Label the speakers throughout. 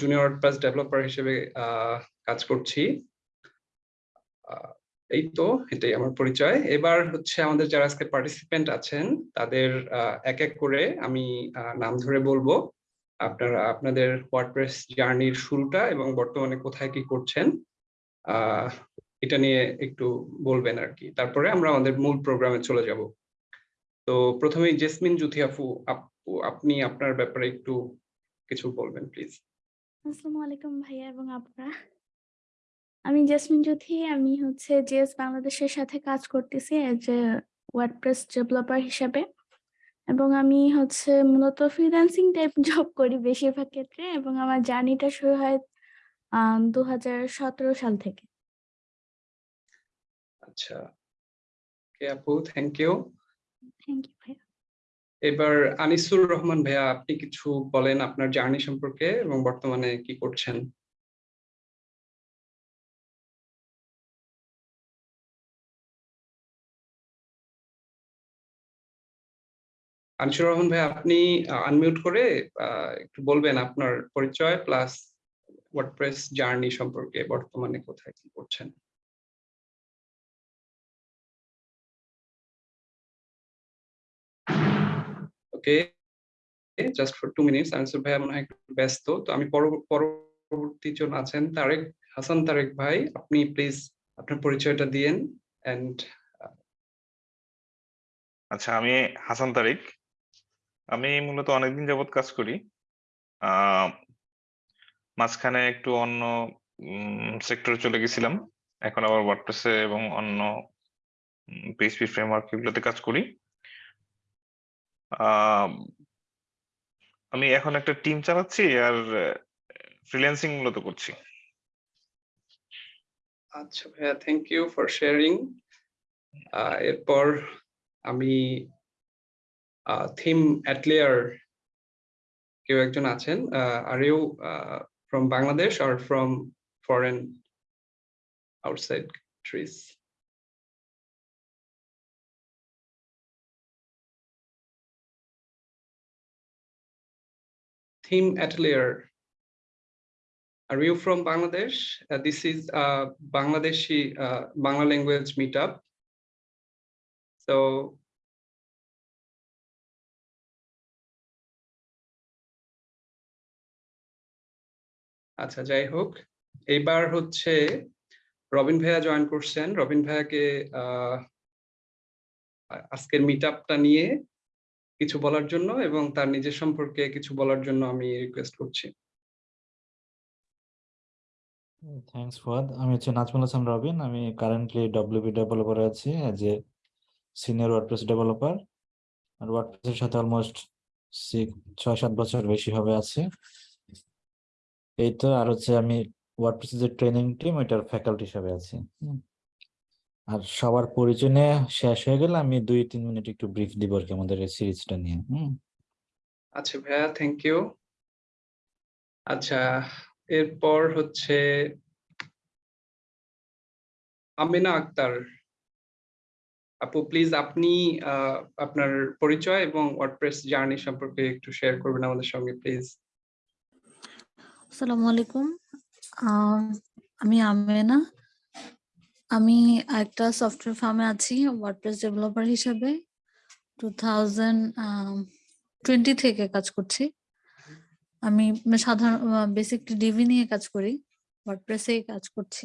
Speaker 1: Junior WordPress developer হিসেবে কাজ করছি। এই তো, এটাই আমার পরিচয়। এবার হচ্ছে আমাদের যারা আজকে পার্টিসিপেন্ট আছেন, তাদের এক এক করে আমি নাম ধরে বলব। আপনারা, আপনাদের ওয়ার্ডপ্রেস জার্নির শুরুটা এবং বর্তমানে কোথায় কি করছেন এটা নিয়ে একটু বলবেন আর কি। তারপরে আমরা আমাদের মূল প্রোগ্রামে চলে যাব। তো প্রথমেই জেসমিন জুথি আপু আপু আপনি আপনার ব্যাপারে একটু কিছু বলবেন প্লিজ
Speaker 2: আসসালামু আলাইকুম ভাইয়া এবং আপনারা আমি জেসমিন জ্যোতি আমি হচ্ছে জিএস বাংলাদেশের সাথে কাজ করতেছি এজ এ ওয়ার্ডপ্রেস ডেভেলপার হিসাবে। এবং আমি হচ্ছে মূলত ফ্রিল্যান্সিং টাইপ জব করি বেশিরভাগ ক্ষেত্রে এবং আমার জার্নিটা শুরু হয় দু হাজার সতেরো সাল থেকে।
Speaker 1: আচ্ছা। ওকে আপু থ্যাংক ইউ এবার আনিসুর রহমান ভাইয়া, আপনি কিছু বলেন আপনার জার্নি সম্পর্কে এবং বর্তমানে কি করছেন? আনিসুর রহমান ভাই আপনি আনমিউট করে একটু বলবেন আপনার পরিচয় প্লাস ওয়ার্ডপ্রেস জার্নি সম্পর্কে বর্তমানে কোথায় কি করছেন? Okay just for two minutes Anisur ভাই মনে হয় ব্যস্ত। তো আমি পরব- পরবর্তী জন আছেন তারেক, হাসান তারেক ভাই, আপনি প্লিজ আপনার পরিচয়টা দিয়েন এন্ড
Speaker 3: আচ্ছা আমি হাসান তারিক। আমি মূলত অনেকদিন যাবত কাজ করি। মাঝখানে একটু অন্য সেক্টরে চলে গেছিলাম। এখন আবার ওয়ার্ডপ্রেসে এবং অন্য পিএইচপি ফ্রেমওয়ার্ক এগুলোতে কাজ করি। আমি এখন একটা টিম চালাচ্ছি আর ফ্রিল্যান্সিং মূলত করছি।
Speaker 1: আচ্ছা ভাইয়া থ্যাংক ইউ ফর শেয়ারিং এরপর আমি থিম অ্যাটলিয়ার কেউ একজন আছেন are you from Bangladesh R from foreign outside countries Theme Atelier. Are you from Bangladesh? Uh, this is a Bangladeshi uh, Bangla language meetup. So আচ্ছা যাই হোক এইবার হচ্ছে রবিন ভাইয়া জয়েন করছেন রবিন ভাইয়াকে আজকের মিট আপটা নিয়ে কিছু বলার জন্য এবং তার নিজের সম্পর্কে কিছু বলার জন্য আমি রিকোয়েস্ট করছি।
Speaker 4: থ্যাঙ্কস ফুয়াদ আমি হচ্ছে নাজমুল হাসান রবিন। আমি কারেন্টলি ডব্লিউপি ডেভেলপারে আছি as a senior WordPress developer আর ওয়ার্ডপ্রেসের সাথে অলমোস্ট ছয়, সাত বছর বেশি হবে আছে। এই তো, আর হচ্ছে আমি ওয়ার্ডপ্রেসের যে ট্রেনিং টিম ওইটার ফ্যাকাল্টি হিসাবে আছি। আর সবার পরিচয় শেষ হয়ে গেলে আমি দুই তিন মিনিট একটু ব্রিফ দিব আর কি আমাদের এই সিরিজটা নিয়ে হুম?
Speaker 1: আচ্ছা ভাইয়া থ্যাংক ইউ আচ্ছা এরপর হচ্ছে আমিনা আক্তার। আপু প্লিজ আপনি আহ, আপনার পরিচয় এবং ওয়ার্ডপ্রেস জার্নি সম্পর্কে একটু শেয়ার করবেন আমাদের সঙ্গে প্লিজ
Speaker 5: আসসালামু আলাইকুম। আমি আমেনা আমি একটা সফটওয়্যার ফার্মে আছি ওয়ার্ডপ্রেস ডেভেলপার হিসেবে। টু থাউজেন্ড টোয়েন্টি থেকে কাজ করছি। আমি সাধারণ বেসিক ডিভি নিয়ে কাজ করি ওয়ার্ডপ্রেসে কাজ করছি।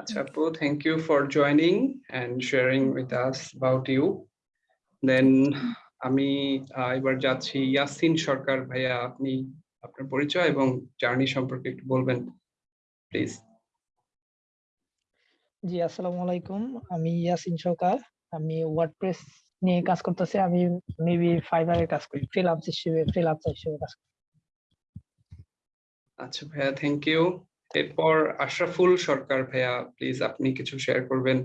Speaker 1: আচ্ছা আপু thank you for joining and sharing with us about you then আমি এবার যাচ্ছি ইয়াসিন সরকার ভাইয়া, আপনি আপনার পরিচয় এবং জার্নি সম্পর্কে একটু বলবেন প্লিজ
Speaker 6: জি আসসালামু আলাইকুম। আমি ইয়াসিন সরকার। আমি ওয়ার্ডপ্রেস নিয়ে কাজ করতেছি। আমি মেবি ফাইবারে কাজ করি ফ্রিল্যান্স হিসেবে ফ্রিল্যান্সার হিসেবে কাজ করি।
Speaker 1: আচ্ছা ভাইয়া থ্যাংক ইউ এরপর আশরাফুল সরকার ভাইয়া প্লিজ আপনি কিছু শেয়ার করবেন।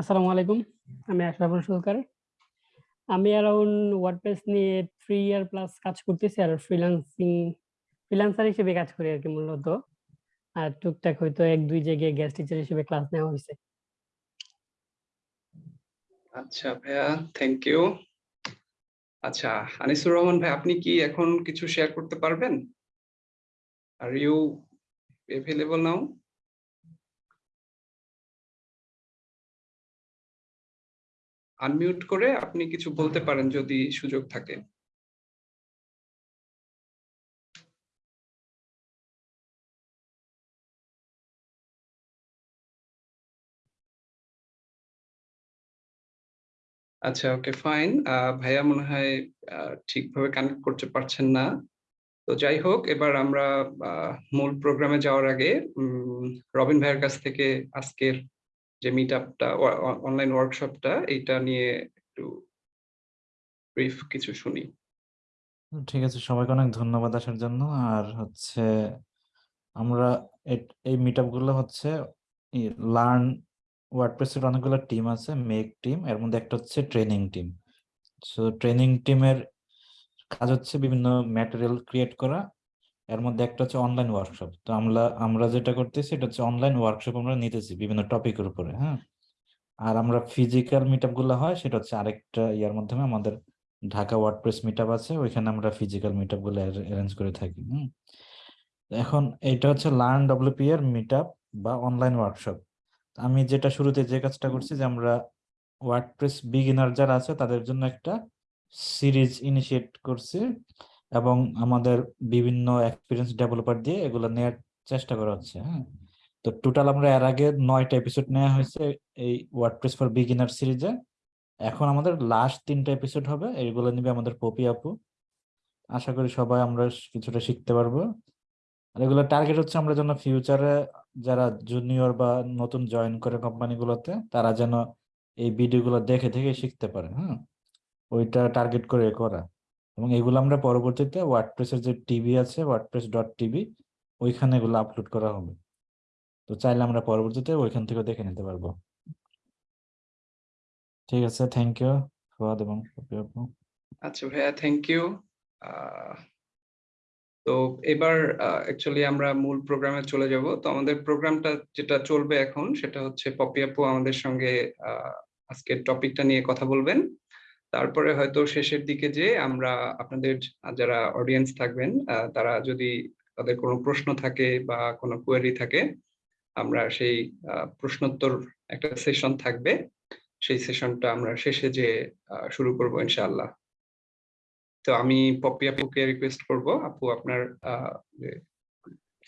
Speaker 7: আসসালামু আলাইকুম আমি আশরাফুল সরকার। আমি অ্যারাউন্ড ওয়ার্ডপ্রেস নিয়ে থ্রি ইয়ার প্লাস কাজ করতেছি আর ফ্রিল্যান্সিং ফ্রিল্যান্সার হিসেবে কাজ করি আর কি মূলত। আর টুকটাক হয়তো এক, দুই জায়গায় গেস্ট টিচার হিসেবে ক্লাস নেওয়া হয়েছে।
Speaker 1: আচ্ছা ভাইয়া থ্যাংক ইউ আচ্ছা আনিসুর রহমান ভাই, আপনি কি এখন কিছু শেয়ার করতে পারবেন? Are you available now unmute করে আপনি কিছু বলতে পারেন যদি সুযোগ থাকে। আচ্ছা ওকে, ফাইন। ভাইয়া মনে হয় ঠিকভাবে কানেক্ট করতে পারছেন না। তো যাই হোক, এবার আমরা মূল প্রোগ্রামে যাওয়ার আগে রবিন ভাইয়ের কাছ থেকে আজকের যে মিট আপটা অনলাইন ওয়ার্কশপটা এইটা নিয়ে একটু ব্রিফ কিছু শুনি।
Speaker 4: ঠিক আছে। সবাইকে অনেক ধন্যবাদ আসার জন্য। আর হচ্ছে, আমরা এই মিটগুলো হচ্ছে লার্ন ওয়ার্ডপ্রেসের অনেকগুলো টিম আছে মেক টিম এর মধ্যে একটা হচ্ছে ট্রেনিং টিম সো ট্রেনিং টিমের কাজ হচ্ছে বিভিন্ন ম্যাটেরিয়াল ক্রিয়েট করা, এর মধ্যে একটা হচ্ছে অনলাইন ওয়ার্কশপ তো আমরা আমরা যেটা করতেছি এটা হচ্ছে অনলাইন ওয়ার্কশপ আমরা নিতেছি বিভিন্ন টপিকের উপরে হ্যাঁ? আর আমরা ফিজিক্যাল মিট আপগুলো হয়, সেটা হচ্ছে আরেকটা ইয়ার মাধ্যমে আমাদের ঢাকা ওয়ার্ডপ্রেস মিট আছে, ওইখানে আমরা ফিজিক্যাল মিট আপগুলো অ্যারেঞ্জ করে থাকি এখন এটা হচ্ছে লার্ন ডব্লিউপি এর মিট বা অনলাইন ওয়ার্কশপ আমি যেটা শুরুতে যে কাজটা করছি যে আমরা ওয়ার্ডপ্রেস বিগিনার যারা আছে তাদের জন্য একটা সিরিজ ইনিশিয়েট করছি এবং আমাদের বিভিন্ন এক্সপিরিয়েন্স ডেভেলপার দিয়ে এগুলো নেওয়ার চেষ্টা করা হচ্ছে হ্যাঁ? তো টোটাল আমরা এর আগে নয়টা এপিসোড নেওয়া হয়েছে এই ওয়ার্ডপ্রেস ফর বিগিনার সিরিজে এখন আমাদের লাস্ট তিনটা এপিসোড হবে এইগুলো নিবে আমাদের পপি আপু। আশা করি সবাই আমরা কিছুটা শিখতে পারব। আর এগুলো টার্গেট হচ্ছে আমরা যেন ফিউচারে যারা জুনিয়র বা নতুন জয়েন করে কোম্পানিগুলোতে তারা যেন এই ভিডিওগুলো দেখে দেখে শিখতে পারে হ্যাঁ ওইটা টার্গেট করে করা। এবং এগুলো আমরা পরবর্তীতে ওয়ার্ডপ্রেসের যে টিভি আছে ওয়ার্ডপ্রেস ডট টিভি ওইখানে এগুলো আপলোড করা হবে। তো চাইলে আমরা পরবর্তীতে ওইখান থেকে দেখে নিতে পারব। ঠিক আছে থ্যাংক ইউ ফুয়াদ এবং
Speaker 1: আচ্ছা ভাইয়া থ্যাংক ইউ তো এবার অ্যাকচুয়ালি আমরা মূল প্রোগ্রামে চলে যাব। তো আমাদের প্রোগ্রামটা যেটা চলবে এখন, সেটা হচ্ছে পপি আপু আমাদের সঙ্গে আজকের টপিকটা নিয়ে কথা বলবেন। তারপরে হয়তো শেষের দিকে যে আমরা আপনাদের, যারা অডিয়েন্স থাকবেন তারা যদি তাদের কোনো প্রশ্ন থাকে বা কোনো কোয়েরি থাকে, আমরা সেই প্রশ্নোত্তর একটা সেশন থাকবে। সেই সেশনটা আমরা শেষে যে শুরু করব ইনশাআল্লাহ। তো আমি পপি আপুকে রিকোয়েস্ট করব আপু আপনার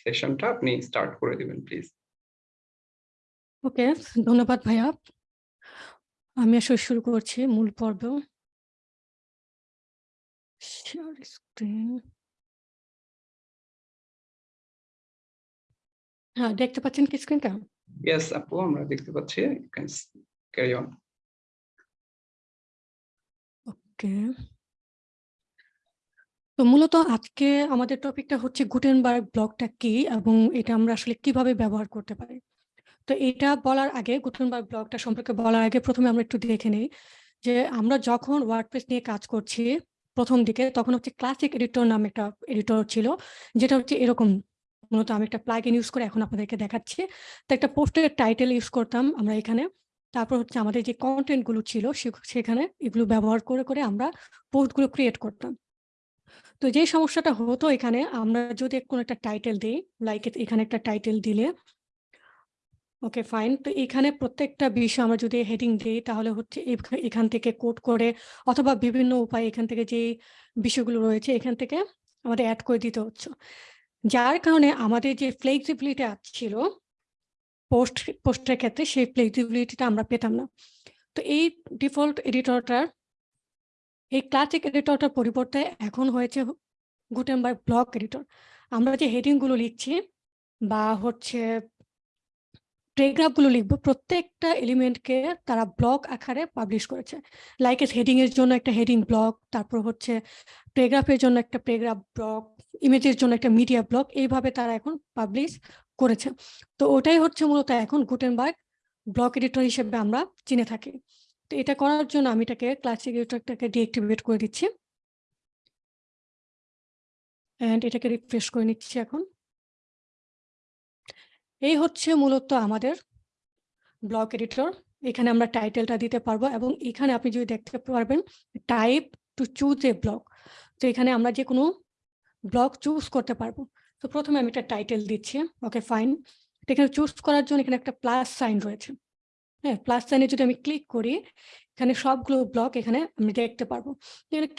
Speaker 1: সেশনটা আপনি স্টার্ট করে দিবেন প্লিজ
Speaker 8: ওকে ধন্যবাদ ভাইয়া। আমি আসলে শুরু করছি মূল পর্ব। শেয়ার স্ক্রিন হ্যাঁ দেখতে পাচ্ছেন কি স্ক্রিনটা
Speaker 1: ইয়েস আপু আমরা দেখতে পাচ্ছি। You can carry on
Speaker 8: okay. তো মূলত আজকে আমাদের টপিকটা হচ্ছে গুটেনবার্গ ব্লকটা কি এবং এটা আমরা আসলে কীভাবে ব্যবহার করতে পারি? তো এটা বলার আগে গুটেনবার্গ ব্লকটা সম্পর্কে বলার আগে প্রথমে আমরা একটু দেখে নিই যে আমরা যখন ওয়ার্ডপ্রেস নিয়ে কাজ করছি প্রথম দিকে, তখন হচ্ছে ক্লাসিক এডিটর নামে একটা এডিটর ছিল, যেটা হচ্ছে এরকম। মূলত আমি একটা প্লাগইন ইউজ করে এখন আপনাদেরকে দেখাচ্ছি। তো একটা পোস্টের টাইটেল ইউজ করতাম আমরা এখানে। তারপর হচ্ছে আমাদের যে কন্টেন্টগুলো ছিল সেখানে এগুলো ব্যবহার করে করে আমরা পোস্টগুলো ক্রিয়েট করতাম। তো যে সমস্যাটা হতো এখানে, আমরা যদি কোনো একটা টাইটেল দিই লাইক এখানে একটা টাইটেল দিলে ওকে ফাইন তো এখানে প্রত্যেকটা বিষয় আমরা যদি হেডিং দিই, তাহলে হচ্ছে এখ- এখান থেকে কোড করে, অথবা বিভিন্ন উপায়ে এখান থেকে যে বিষয়গুলো রয়েছে, এখান থেকে আমাদের অ্যাড করে দিতে হচ্ছে। যার কারণে আমাদের যে ফ্লেক্সিবিলিটি ছিল পোস্ট পোস্টের ক্ষেত্রে সেই ফ্লেক্সিবিলিটিটা আমরা পেতাম না। তো এই ডিফল্ট এডিটরটার এই ক্লাসিক এডিটরটার পরিবর্তে এখন হয়েছে গুটেনবার্গ ব্লক এডিটর আমরা যে হেডিংগুলো লিখছি বা হচ্ছে প্যারাগ্রাফগুলো লিখব, প্রত্যেকটা এলিমেন্টকে তারা ব্লক আকারে পাবলিশ করেছে। লাইক এস হেডিং এর জন্য একটা হেডিং ব্লক তারপর হচ্ছে প্যারাগ্রাফের জন্য একটা প্যারাগ্রাফ ব্লক ইমেজের জন্য একটা মিডিয়া ব্লক এইভাবে তারা এখন পাবলিশ করেছে। তো ওটাই হচ্ছে মূলত এখন গুটেনবার্গ ব্লক এডিটর হিসেবে আমরা চিনে থাকি। তো এটা করার জন্য আমি এটাকে ক্লাসিক এডিটরটাকে ডিঅ্যাক্টিভেট করে দিচ্ছি। অ্যান্ড এটাকে রিফ্রেশ করে নিচ্ছি এখন। এই হচ্ছে মূলত আমাদের ব্লক এডিটর এখানে আমরা টাইটেলটা দিতে পারব এবং এখানে আপনি যদি দেখতে পারবেন type to choose a block তো এখানে আমরা যে কোনো ব্লক চুজ করতে পারব। তো প্রথমে আমি একটা টাইটেল দিচ্ছি। ওকে ফাইন এখানে চুজ করার জন্য এখানে একটা প্লাস সাইন রয়েছে। হ্যাঁ প্লাস সাইনে যদি আমি ক্লিক করি, এখানে সবগুলো ব্লক এখানে আমি দেখতে পারব।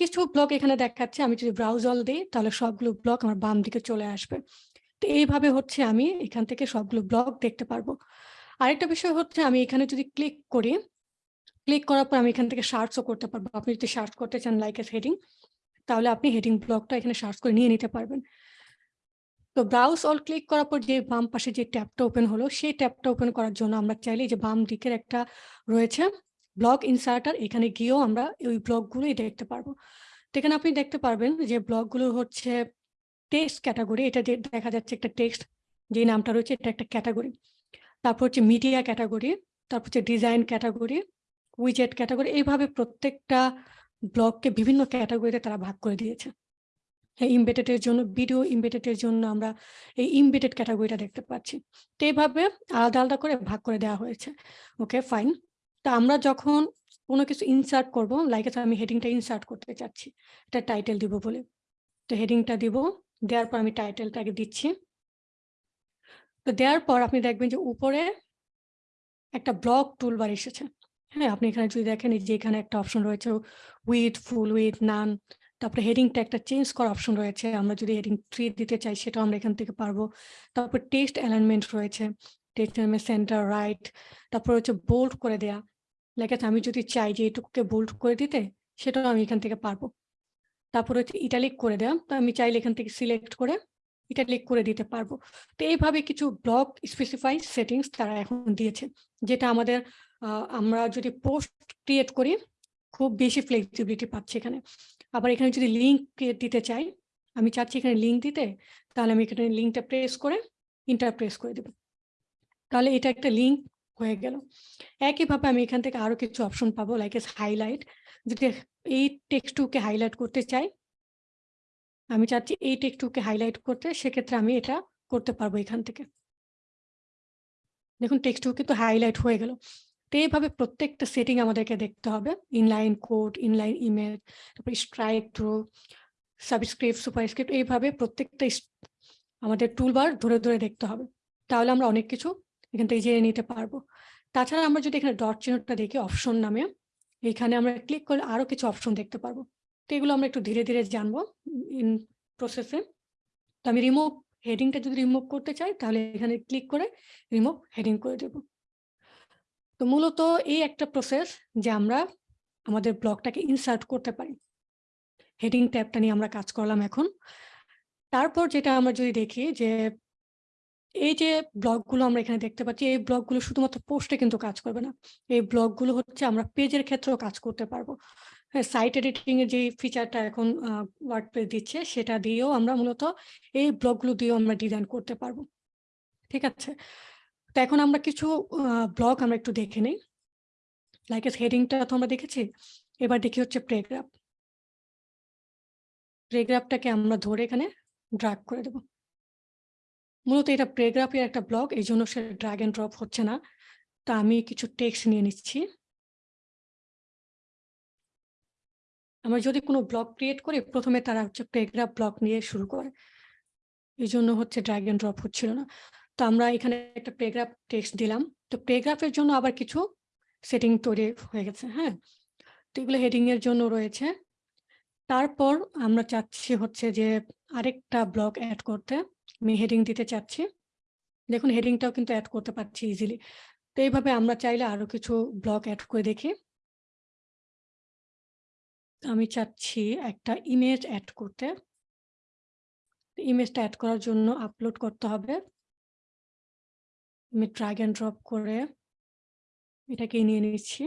Speaker 8: কিছু ব্লক এখানে দেখাচ্ছে, আমি যদি ব্রাউজাল দিই, তাহলে সবগুলো ব্লক আমার বাম দিকে চলে আসবে। তো এইভাবে হচ্ছে আমি এখান থেকে সবগুলো ব্লক দেখতে পারব। আরেকটা বিষয় হচ্ছে আমি এখানে যদি ক্লিক করি ক্লিক করার পর আমি এখান থেকে সার্চও করতে পারব। আপনি যদি সার্চ করতে চান লাইক এস হেডিং তাহলে আপনি হেডিং ব্লকটা এখানে সার্চ করে নিয়ে নিতে পারবেন। তো ব্রাউজ অল ক্লিক করার পর যে বাম পাশে যে ট্যাবটা ওপেন হলো, সেই ট্যাবটা ওপেন করার জন্য আমরা চাইলে যে বাম দিকের একটা রয়েছে ব্লক ইনসার্টার এখানে গিয়েও আমরা ওই ব্লকগুলোই দেখতে পারব। তো এখানে আপনি দেখতে পারবেন যে ব্লকগুলো হচ্ছে টেক্সট ক্যাটাগরি এটা যে দেখা যাচ্ছে একটা টেক্সট যে নামটা রয়েছে এটা একটা ক্যাটাগরি তারপর হচ্ছে মিডিয়া ক্যাটাগরি তারপর হচ্ছে ডিজাইন ক্যাটাগরি উইজেট ক্যাটাগরি এইভাবে প্রত্যেকটা ব্লককে বিভিন্ন ক্যাটাগরিতে তারা ভাগ করে দিয়েছে। ইমবেটেডের জন্য ভিডিও ইমবেটেডের জন্য আমরা এই ইমবেটেড ক্যাটাগরিটা দেখতে পাচ্ছি। তো এইভাবে আলাদা আলাদা করে ভাগ করে দেওয়া হয়েছে। ওকে ফাইন তা আমরা যখন কোনো কিছু ইনসার্ট করব লাইক আমি হেডিংটা ইনসার্ট করতে চাচ্ছি, এটা টাইটেল দিব বলে। তো হেডিংটা দিব, দেওয়ার পর আমি টাইটেলটাকে দিচ্ছি। তো দেওয়ার পর আপনি দেখবেন যে উপরে একটা ব্লক টুলবার এসেছে। হ্যাঁ আপনি এখানে যদি দেখেন যে এখানে একটা অপশন রয়েছে উইথ ফুল উইথ নান তারপরে হেডিংটা একটা চেঞ্জ করার অপশন রয়েছে। আমরা যদি হেডিং থ্রি দিতে চাই, সেটাও আমরা এখান থেকে পারব। তারপর টেস্ট অ্যালাইনমেন্ট রয়েছে। টেস্ট অ্যালাইনমেন্ট সেন্টার রাইট তারপর হচ্ছে বোল্ড করে দেয়া। লেখা আমি যদি চাই যে এটুকুকে বোল্ড করে দিতে, সেটাও আমি এখান থেকে পারব। তারপর হচ্ছে ইটালিক করে দেয়া। তো আমি চাইলে এখান থেকে সিলেক্ট করে ইটালিক করে দিতে পারব। তো এইভাবে কিছু ব্লক স্পেসিফাই সেটিংস তারা এখন দিয়েছে, যেটা আমাদের আমরা যদি পোস্ট ক্রিয়েট করি, খুব বেশি ফ্লেক্সিবিলিটি পাচ্ছি এখানে। আবার এখানে যদি লিঙ্ক দিতে চাই, আমি চাচ্ছি এখানে লিঙ্ক দিতে, তাহলে আমি এখানে লিঙ্কটা প্রেস করে ইন্টার প্রেস করে দেব। তাহলে এটা একটা লিঙ্ক হয়ে গেল। একইভাবে আমি এখান থেকে আরও কিছু অপশন পাবো লাইক এস হাইলাইট যদি এই টেক্সটুকে হাইলাইট করতে চাই, আমি চাচ্ছি এই টেক্সটুকে হাইলাইট করতে, সেক্ষেত্রে আমি এটা করতে পারব এখান থেকে। দেখুন টেক্সটু তো হাইলাইট হয়ে গেল। তো এইভাবে প্রত্যেকটা সেটিং আমাদেরকে দেখতে হবে। ইনলাইন কোড ইনলাইন ইমেল তারপর স্ট্রাইক থ্রু সাবস্ক্রিপ্ট সুপারস্ক্রিপ্ট এইভাবে প্রত্যেকটা আমাদের টুলবার ধরে ধরে দেখতে হবে। তাহলে আমরা অনেক কিছু এখান থেকে জেনে নিতে পারব। তাছাড়া আমরা যদি এখানে ডট চিহ্নটা দেখি অপশন নামে, এখানে আমরা ক্লিক করলে আরও কিছু অপশন দেখতে পারব। তো এগুলো আমরা একটু ধীরে ধীরে জানব ইন প্রসেসে তো আমি রিমুভ হেডিংটা যদি রিমুভ করতে চাই, তাহলে এখানে ক্লিক করে রিমুভ হেডিং করে দেব। তো মূলত এই একটা প্রসেস যে আমরা আমাদের ব্লগটাকে ইনসার্ট করতে পারি। হেডিং ট্যাবটা নিয়ে আমরা কাজ করলাম এখন। তারপর যেটা আমরা যদি দেখি যে এই যে ব্লগগুলো আমরা এখানে দেখতে পাচ্ছি, এই ব্লগগুলো শুধুমাত্র পোস্টে কিন্তু কাজ করবে না। এই ব্লগগুলো হচ্ছে আমরা পেজের ক্ষেত্রেও কাজ করতে পারব। হ্যাঁ সাইট এডিটিং এর যে ফিচারটা এখন ওয়ার্ডপ্রেস দিচ্ছে, সেটা দিয়েও আমরা মূলত এই ব্লগগুলো দিয়েও আমরা ডিজাইন করতে পারব। ঠিক আছে? তো এখন আমরা কিছু ব্লগ আমরা একটু দেখে নিই। লাইক এস হেডিংটা তো আমরা দেখেছি। এবার দেখি হচ্ছে প্রেগ্রাফ প্রেগ্রাফটাকে আমরা ধরে এখানে ড্রাগ করে দেব। মূলত এটা প্রেগ্রাফের একটা ব্লগ এই জন্য সে ড্রাগ অ্যান্ড ড্রপ হচ্ছে না। তা আমি কিছু টেক্সট নিয়ে নিচ্ছি। আমরা যদি কোনো ব্লগ ক্রিয়েট করি, প্রথমে তারা হচ্ছে প্রেগ্রাফ ব্লগ নিয়ে শুরু করে। এই জন্য হচ্ছে ড্রাগ অ্যান্ড ড্রপ হচ্ছিল না। তো আমরা এখানে একটা প্রেগ্রাফ টেক্সট দিলাম। তো প্রেগ্রাফের জন্য আবার কিছু সেটিং তৈরি হয়ে গেছে হ্যাঁ? তো এগুলো হেডিং এর জন্য রয়েছে। তারপর আমরা চাচ্ছি হচ্ছে যে আরেকটা ব্লগ অ্যাড করতে। আমি হেডিং দিতে চাচ্ছি। দেখুন হেডিংটাও কিন্তু অ্যাড করতে পারছি ইজিলি তো এইভাবে আমরা চাইলে আরও কিছু ব্লগ অ্যাড করে দেখি। আমি চাচ্ছি একটা ইমেজ অ্যাড করতে। ইমেজটা অ্যাড করার জন্য আপলোড করতে হবে। আমি ড্রাগ অ্যান্ড ড্রপ করে এটাকে নিয়ে নিচ্ছি।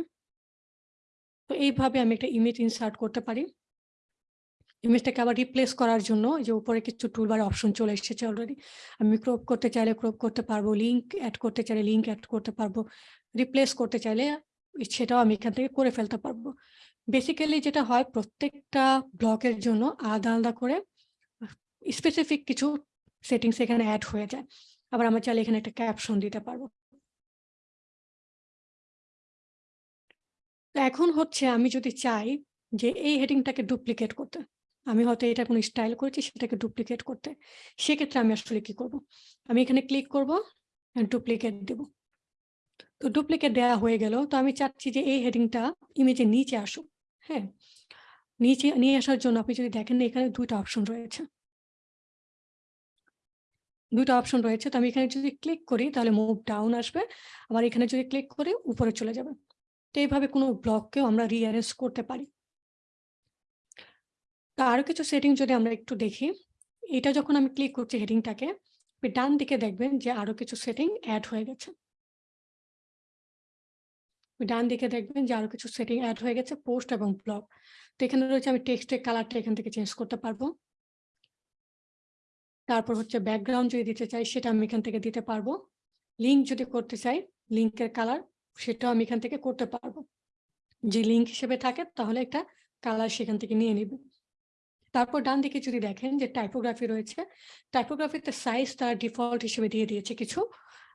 Speaker 8: তো এইভাবে আমি একটা ইমেজ ইনসার্ট করতে পারি। ইমেজটাকে আবার রিপ্লেস করার জন্য যে উপরে কিছু টুলবার অপশন চলে এসেছে অলরেডি আমি ক্রপ করতে চাইলে ক্রপ করতে পারব লিঙ্ক অ্যাড করতে চাইলে লিঙ্ক অ্যাড করতে পারব রিপ্লেস করতে চাইলে সেটাও আমি এখান থেকে করে ফেলতে পারব। বেসিক্যালি যেটা হয়, প্রত্যেকটা ব্লকের জন্য আলাদা আলাদা করে স্পেসিফিক কিছু সেটিংস এখানে অ্যাড হয়ে যায়। আবার আমরা চাইলে এখানে একটা ক্যাপশন দিতে পারব। এখন হচ্ছে আমি যদি চাই যে এই হেডিংটাকে ডুপ্লিকেট করতে, আমি হয়তো এটা কোনো স্টাইল করেছি, সেটাকে ডুপ্লিকেট করতে, সেক্ষেত্রে আমি আসলে কি করব? আমি এখানে ক্লিক করব ডুপ্লিকেট দেব। তো ডুপ্লিকেট দেওয়া হয়ে গেল। তো আমি চাচ্ছি যে এই হেডিংটা ইমেজের নিচে আসুক হ্যাঁ? নিচে, নিয়ে আসার জন্য আপনি যদি দেখেন এখানে দুইটা অপশন রয়েছে। দুইটা অপশন রয়েছে। তো আমি এখানে যদি ক্লিক করি, তাহলে মুভ ডাউন আসবে। আবার এখানে যদি ক্লিক করি, উপরে চলে যাবে। তো এইভাবে কোনো ব্লককেও আমরা রিঅ্যারেঞ্জ করতে পারি। তো আরও কিছু সেটিং যদি আমরা একটু দেখি। এটা যখন আমি ক্লিক করছি হেডিংটাকে ডান দিকে দেখবেন যে আরও কিছু সেটিং অ্যাড হয়ে গেছে। ডান দিকে দেখবেন যে আরও কিছু সেটিং অ্যাড হয়ে গেছে পোস্ট এবং ব্লগ তো এখানে রয়েছে আমি টেক্সটের কালারটা এখান থেকে চেঞ্জ করতে পারব। তারপর হচ্ছে ব্যাকগ্রাউন্ড যদি দিতে চাই, সেটা আমি এখান থেকে দিতে পারব। লিঙ্ক যদি করতে চাই লিঙ্কের কালার সেটাও আমি এখান থেকে করতে পারব। যে লিঙ্ক হিসেবে থাকে, তাহলে একটা কালার সেখান থেকে নিয়ে নিবে। তারপর ডান দিকে যদি দেখেন যে টাইপোগ্রাফি রয়েছে টাইপোগ্রাফিতে সাইজ তার ডিফল্ট হিসেবে দিয়ে দিয়েছে কিছু।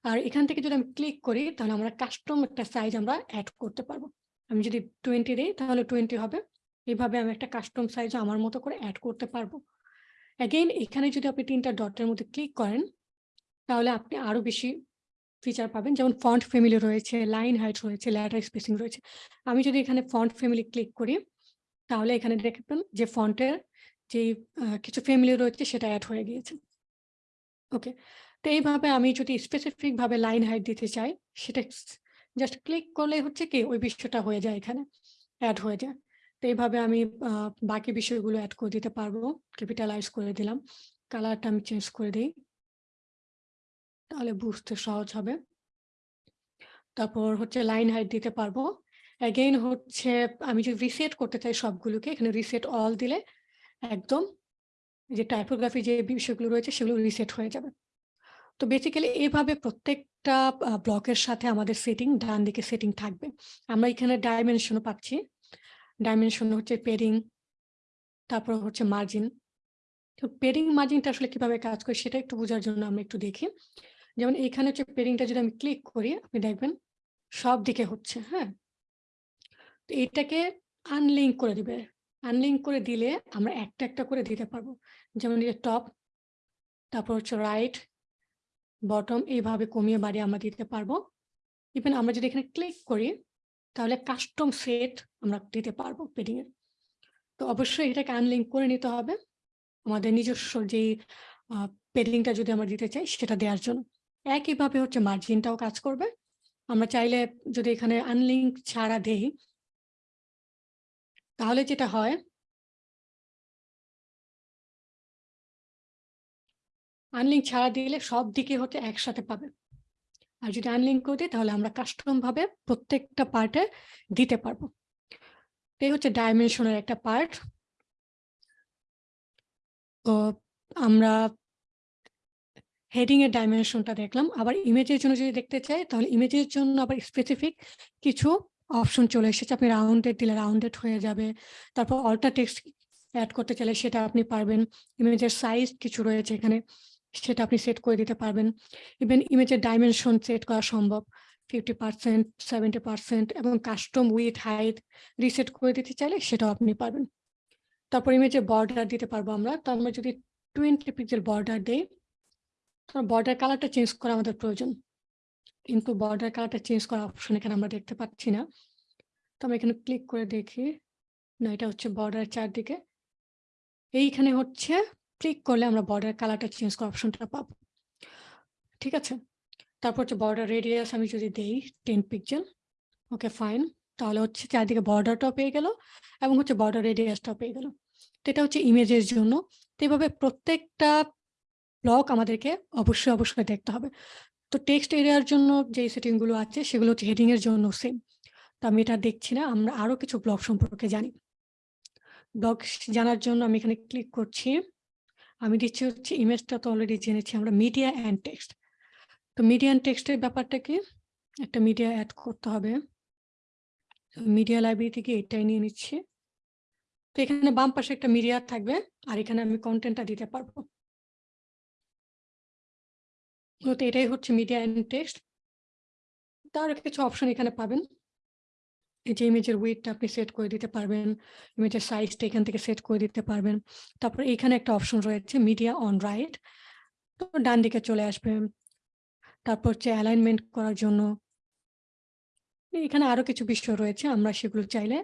Speaker 8: আর এখান থেকে যদি আমি ক্লিক করি, তাহলে আমরা কাস্টম একটা সাইজ আমরা অ্যাড করতে পারব। আমি যদি টোয়েন্টি দিই, তাহলে টোয়েন্টি হবে। এইভাবে আমি একটা কাস্টম সাইজ আমার মতো করে অ্যাড করতে পারব। অ্যাগেইন এখানে যদি আপনি তিনটা ডটের মধ্যে ক্লিক করেন, তাহলে আপনি আরও বেশি ফিচার পাবেন। যেমন ফন্ট ফ্যামিলি রয়েছে লাইন হাইট রয়েছে ল্যাটার স্পেসিং রয়েছে। আমি যদি এখানে ফন্ট ফ্যামিলি ক্লিক করি, তাহলে এখানে দেখবেন যে ফন্টের যে কিছু ফ্যামিলি রয়েছে সেটা অ্যাড হয়ে গিয়েছে। ওকে তো এইভাবে আমি যদি স্পেসিফিকভাবে লাইন হাইট দিতে চাই, সেটা জাস্ট ক্লিক করলে হচ্ছে কি ওই বিষয়টা হয়ে যায় এখানে অ্যাড হয়ে যায়। তো এইভাবে আমি বাকি বিষয়গুলো অ্যাড করে দিতে পারব। ক্যাপিটালাইজ করে দিলাম। কালারটা আমি চেঞ্জ করে দিই। তাহলে বুঝতে সহজ হবে। তারপর হচ্ছে লাইন হাইট দিতে পারব। অ্যাগেইন হচ্ছে আমি যদি রিসেট করতে চাই সবগুলোকে, এখানে রিসেট অল দিলে একদম যে টাইপোগ্রাফি যে বিষয়গুলো রয়েছে সেগুলো রিসেট হয়ে যাবে। তো বেসিক্যালি এইভাবে প্রত্যেকটা ব্লকের সাথে আমাদের সেটিং ডান দিকে সেটিং থাকবে। আমরা এখানে ডাইমেনশনও পাচ্ছি। ডাইমেনশন হচ্ছে পেরিং তারপর হচ্ছে মার্জিন তো পেরিং মার্জিনটা আসলে কীভাবে কাজ করে সেটা একটু বোঝার জন্য আমরা একটু দেখি। যেমন এখানে হচ্ছে পেরিংটা যদি আমি ক্লিক করি, আপনি দেখবেন সব দিকে হচ্ছে হ্যাঁ? তো এটাকে আনলিঙ্ক করে দিবে। আনলিঙ্ক করে দিলে আমরা একটা একটা করে দিতে পারব। যেমন এই টপ তারপর হচ্ছে রাইট বটম এইভাবে কমিয়ে বাড়িয়ে আমরা দিতে পারব। ইভেন আমরা যদি এখানে ক্লিক করি তাহলে কাস্টম সেট আমরা দিতে পারব পেডিং এর। তো অবশ্যই এটাকে আনলিঙ্ক করে নিতে হবে। আমাদের নিজস্ব যে পেডিংটা যদি আমরা দিতে চাই সেটা দেওয়ার জন্য। একইভাবে হচ্ছে মার্জিনটাও কাজ করবে। আমরা চাইলে যদি এখানে আনলিঙ্ক ছাড়া দেই, তাহলে যেটা হয় আনলিঙ্ক ছাড়া দিলে সব দিকে হচ্ছে একসাথে পাবে। আর যদি আনলিঙ্ক করে দিই তাহলে আমরা কাস্টম ভাবে প্রত্যেকটা পার্টে দিতে পারব। এই হচ্ছে ডাইমেনশনের একটা পার্ট তো আমরা হেডিং এর ডাইমেনশনটা দেখলাম। আবার ইমেজের জন্য যদি দেখতে চাই তাহলে ইমেজের জন্য আবার স্পেসিফিক কিছু অপশন চলে এসেছে। আপনি রাউন্ডেড দিলে রাউন্ডেড হয়ে যাবে। তারপর অল্টার টেক্সট অ্যাড করতে চাইলে সেটা আপনি পারবেন। ইমেজের সাইজ কিছু রয়েছে এখানে। সেটা আপনি সেট করে দিতে পারবেন। ইভেন ইমেজের ডাইমেনশন সেট করা সম্ভব। ফিফটি পার্সেন্ট সেভেন্টি পার্সেন্ট এবং কাস্টম উইথ হাইট রিসেট করে দিতে চাইলে সেটাও আপনি পারবেন। তারপর ইমেজে বর্ডার দিতে পারব আমরা। তো আমরা যদি টোয়েন্টি পিক্সেল বর্ডার দেই তার বর্ডার কালারটা চেঞ্জ করা আমাদের প্রয়োজন। কিন্তু বর্ডার কালারটা চেঞ্জ করা অপশন এখানে আমরা দেখতে পাচ্ছি না। তো আমরা এখানে ক্লিক করে দেখি। না, এটা হচ্ছে বর্ডার চারদিকে। এইখানে হচ্ছে ক্লিক করলে আমরা বর্ডার কালারটা চেঞ্জ করার অপশনটা পাবো। ঠিক আছে? তারপর হচ্ছে বর্ডার রেডিয়াস আমি যদি দেই টেন পিক্সেল ওকে ফাইন তাহলে হচ্ছে চারদিকে বর্ডারটাও পেয়ে গেল এবং হচ্ছে বর্ডার রেডিয়াসটাও পেয়ে গেল। তো এটা হচ্ছে ইমেজের জন্য। তো এভাবে প্রত্যেকটা ব্লক আমাদেরকে অবশ্যই অবশ্যই দেখতে হবে। তো টেক্সট এরিয়ার জন্য যে সেটিংগুলো আছে সেগুলো হচ্ছে হেডিংয়ের জন্য সেম তো আমি এটা দেখছি না, আমরা আরও কিছু ব্লক সম্পর্কে জানি। ব্লক জানার জন্য আমি এখানে ক্লিক করছি। আমি দিচ্ছি হচ্ছে ইমেজটা তো অলরেডি জেনেছি, আমরা মিডিয়া অ্যান্ড টেক্সট তো মিডিয়া অ্যান্ড টেক্সটের ব্যাপারটা কি? একটা মিডিয়া অ্যাড করতে হবে। মিডিয়া লাইব্রেরি থেকে এটাই নিয়ে নিচ্ছি। তো এখানে বাম পাশে একটা মিডিয়া থাকবে, আর এখানে আমি কন্টেন্টটা দিতে পারব। তো এটাই হচ্ছে মিডিয়া অ্যান্ড টেক্সট তার কিছু অপশন এখানে পাবেন। যে ইমেজের ওয়েটটা আপনি সেট করে দিতে পারবেন ইমেজের সাইজটা এখান থেকে সেট করে দিতে পারবেন। তারপর এখানে একটা অপশন রয়েছে মিডিয়া অন রাইট তো ডান দিকে চলে আসবে। তারপর হচ্ছে অ্যালাইনমেন্ট করার জন্য। এখানে আরও কিছু বিষয় রয়েছে, আমরা সেগুলো চাইলে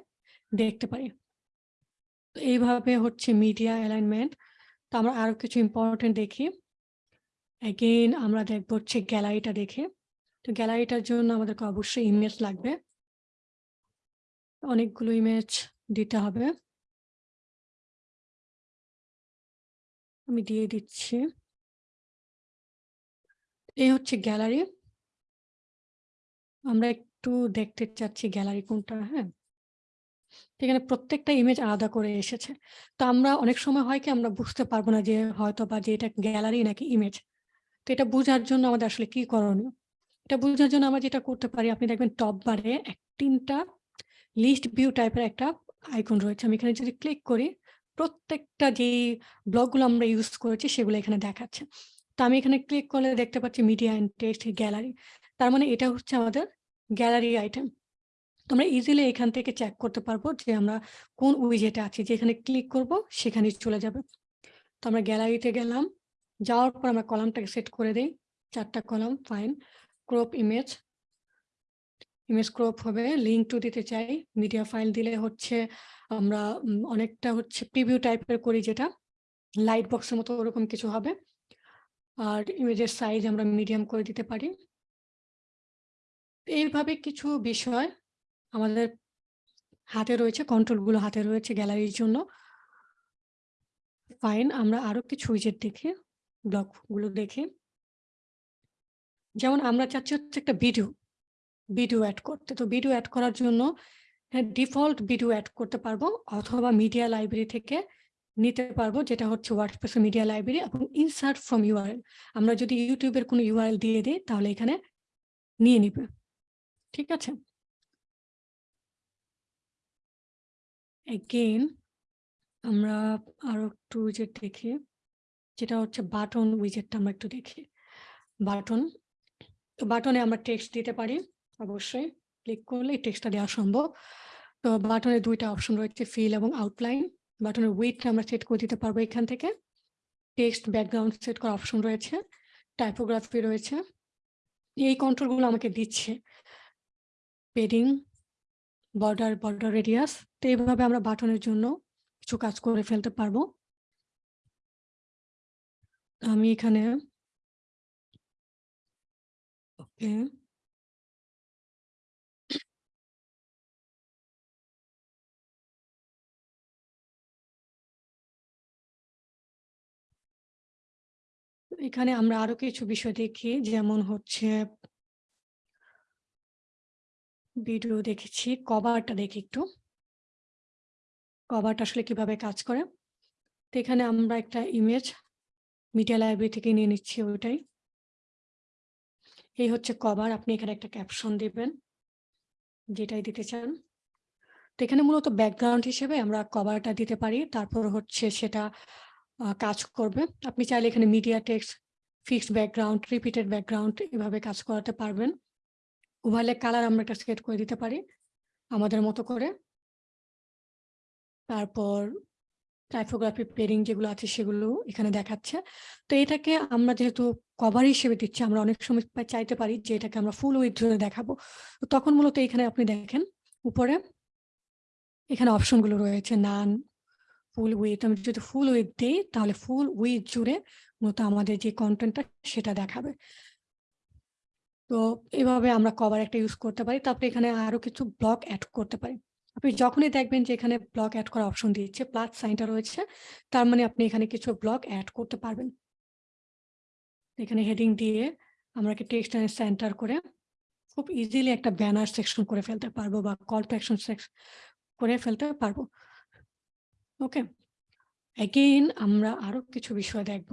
Speaker 8: দেখতে পারি। তো এইভাবে হচ্ছে মিডিয়া অ্যালাইনমেন্ট তো আমরা আরও কিছু ইম্পর্টেন্ট দেখি। এগেইন আমরা দেখব হচ্ছে গ্যালারিটা দেখে। তো গ্যালারিটার জন্য আমাদেরকে অবশ্যই ইমেজ লাগবে। অনেকগুলো ইমেজ দিতে হবে। আমি দিয়ে দিচ্ছি। এই হচ্ছে গ্যালারি আমরা একটু দেখতে চাচ্ছি গ্যালারি কোনটা হ্যাঁ? এখানে প্রত্যেকটা ইমেজ আলাদা করে এসেছে। তো আমরা অনেক সময় হয় কি, আমরা বুঝতে পারব না যে হয়তো বা যে এটা গ্যালারি নাকি ইমেজ তো এটা বোঝার জন্য আমাদের আসলে কি করণীয়? এটা বোঝার জন্য আমরা যেটা করতে পারি, আপনি দেখবেন টপ বারে এক তিনটা লিস্ট ভিউ টাইপের একটা আইকন রয়েছে। আমি এখানে যদি ক্লিক করি, প্রত্যেকটা যে ব্লগগুলো আমরা ইউজ করেছি সেগুলো এখানে দেখাচ্ছে। তো আমি এখানে ক্লিক করলে দেখতে পাচ্ছি মিডিয়া অ্যান্ড টেক্সট গ্যালারি তার মানে এটা হচ্ছে আমাদের গ্যালারি আইটেম তো আমরা ইজিলি এখান থেকে চেক করতে পারব যে আমরা কোন উইজেটে আছি। যেখানে ক্লিক করব সেখানে চলে যাবে। তো আমরা গ্যালারিতে গেলাম। যাওয়ার পর আমরা কলামটাকে সেট করে দিই। চারটা column fine crop image image crop হবে লিঙ্ক টু দিতে চাই। মিডিয়া ফাইল দিলে হচ্ছে আমরা অনেকটা হচ্ছে প্রিভিউ টাইপের করি যেটা। লাইট বক্সের মতো ওরকম কিছু হবে। আর ইমেজের সাইজ আমরা মিডিয়াম করে দিতে পারি। এইভাবে কিছু বিষয় আমাদের হাতে রয়েছে কন্ট্রোলগুলো হাতে রয়েছে গ্যালারির জন্য। ফাইন আমরা আরও কিছু উইজেট দেখি ব্লকগুলো দেখি। যেমন আমরা চাচ্ছি হচ্ছে একটা ভিডিও ভিডিও অ্যাড করতে। তো ভিডিও অ্যাড করার জন্য ডিফল্ট ভিডিও অ্যাড করতে পারব অথবা মিডিয়া লাইব্রেরি থেকে নিতে পারব, যেটা হচ্ছে ওয়ার্ডপ্রেস মিডিয়া লাইব্রেরি এবং ইনসার্ট ফ্রম ইউআরএল আমরা যদি ইউটিউবের কোনো ইউআরএল দিয়ে দিই, তাহলে এখানে নিয়ে নিবে। ঠিক আছে? এগেইন আমরা আরও একটু উইজেট দেখি, যেটা হচ্ছে বাটন উইজেটটা আমরা একটু দেখি। বাটন তো বাটনে আমরা টেক্সট দিতে পারি। অবশ্যই। ক্লিক করলে এই টেক্সটটা দেওয়া সম্ভব। তো বাটনে দুইটা অপশন রয়েছে ফিল এবং আউটলাইন বাটনের উইথটা আমরা সেট করে দিতে পারব এখান থেকে। টেক্সট ব্যাকগ্রাউন্ড সেট করার অপশন রয়েছে টাইপোগ্রাফি রয়েছে। এই কন্ট্রোলগুলো আমাকে দিচ্ছে। পেডিং বর্ডার বর্ডার রেডিয়াস তো এইভাবে আমরা বাটনের জন্য কিছু কাজ করে ফেলতে পারব। আমি এখানে ওকে এখানে আমরা আরও কিছু বিষয় দেখি, যেমন হচ্ছে ভিডিও দেখেছি কভারটা দেখি একটু। কভারটা আসলে কীভাবে কাজ করে? তো এখানে আমরা একটা ইমেজ মিডিয়া লাইব্রেরি থেকে নিয়ে নিচ্ছি ওইটাই। এই হচ্ছে কভার আপনি এখানে একটা ক্যাপশন দিবেন, যেটাই দিতে চান। তো এখানে মূলত ব্যাকগ্রাউন্ড হিসেবে আমরা কভারটা দিতে পারি, তারপর হচ্ছে সেটা কাজ করবে। আপনি চাইলে এখানে media text fixed background repeated background এভাবে কাজ করাতে পারবেন। ওভারলে কালার আমরা একটা সেট করে দিতে পারি, আমাদের মতো করে। তারপর টাইপোগ্রাফি পেরিং যেগুলো আছে সেগুলো এখানে দেখাচ্ছে। তো এটাকে আমরা যেহেতু কভার হিসেবে দিচ্ছি, আমরা অনেক সময় চাইতে পারি যে এটাকে আমরা ফুল উইথ ধরে দেখাবো। তখন মূলত এখানে আপনি দেখেন, উপরে এখানে অপশনগুলো রয়েছে নান ফুল উইথ আমি যদি ফুল উইথ দিই, তাহলে ফুল উইথ জুড়ে মূলত আমাদের যে কন্টেন্টটা সেটা দেখাবে। তো এভাবে আমরা কভার একটা ইউজ করতে পারি। তারপরে এখানে আরও কিছু ব্লক অ্যাড করতে পারি। আপনি যখনই দেখবেন যে এখানে ব্লক অ্যাড করার অপশন দিচ্ছে প্লাস সাইনটা রয়েছে, তার মানে আপনি এখানে কিছু ব্লক অ্যাড করতে পারবেন। এখানে হেডিং দিয়ে আমরা টেক্সট সেন্টার করে খুব ইজিলি একটা ব্যানার সেকশন করে ফেলতে পারব বা কল টু অ্যাকশন করে ফেলতে পারব। ওকে অ্যাগেইন আমরা আরও কিছু বিষয় দেখব।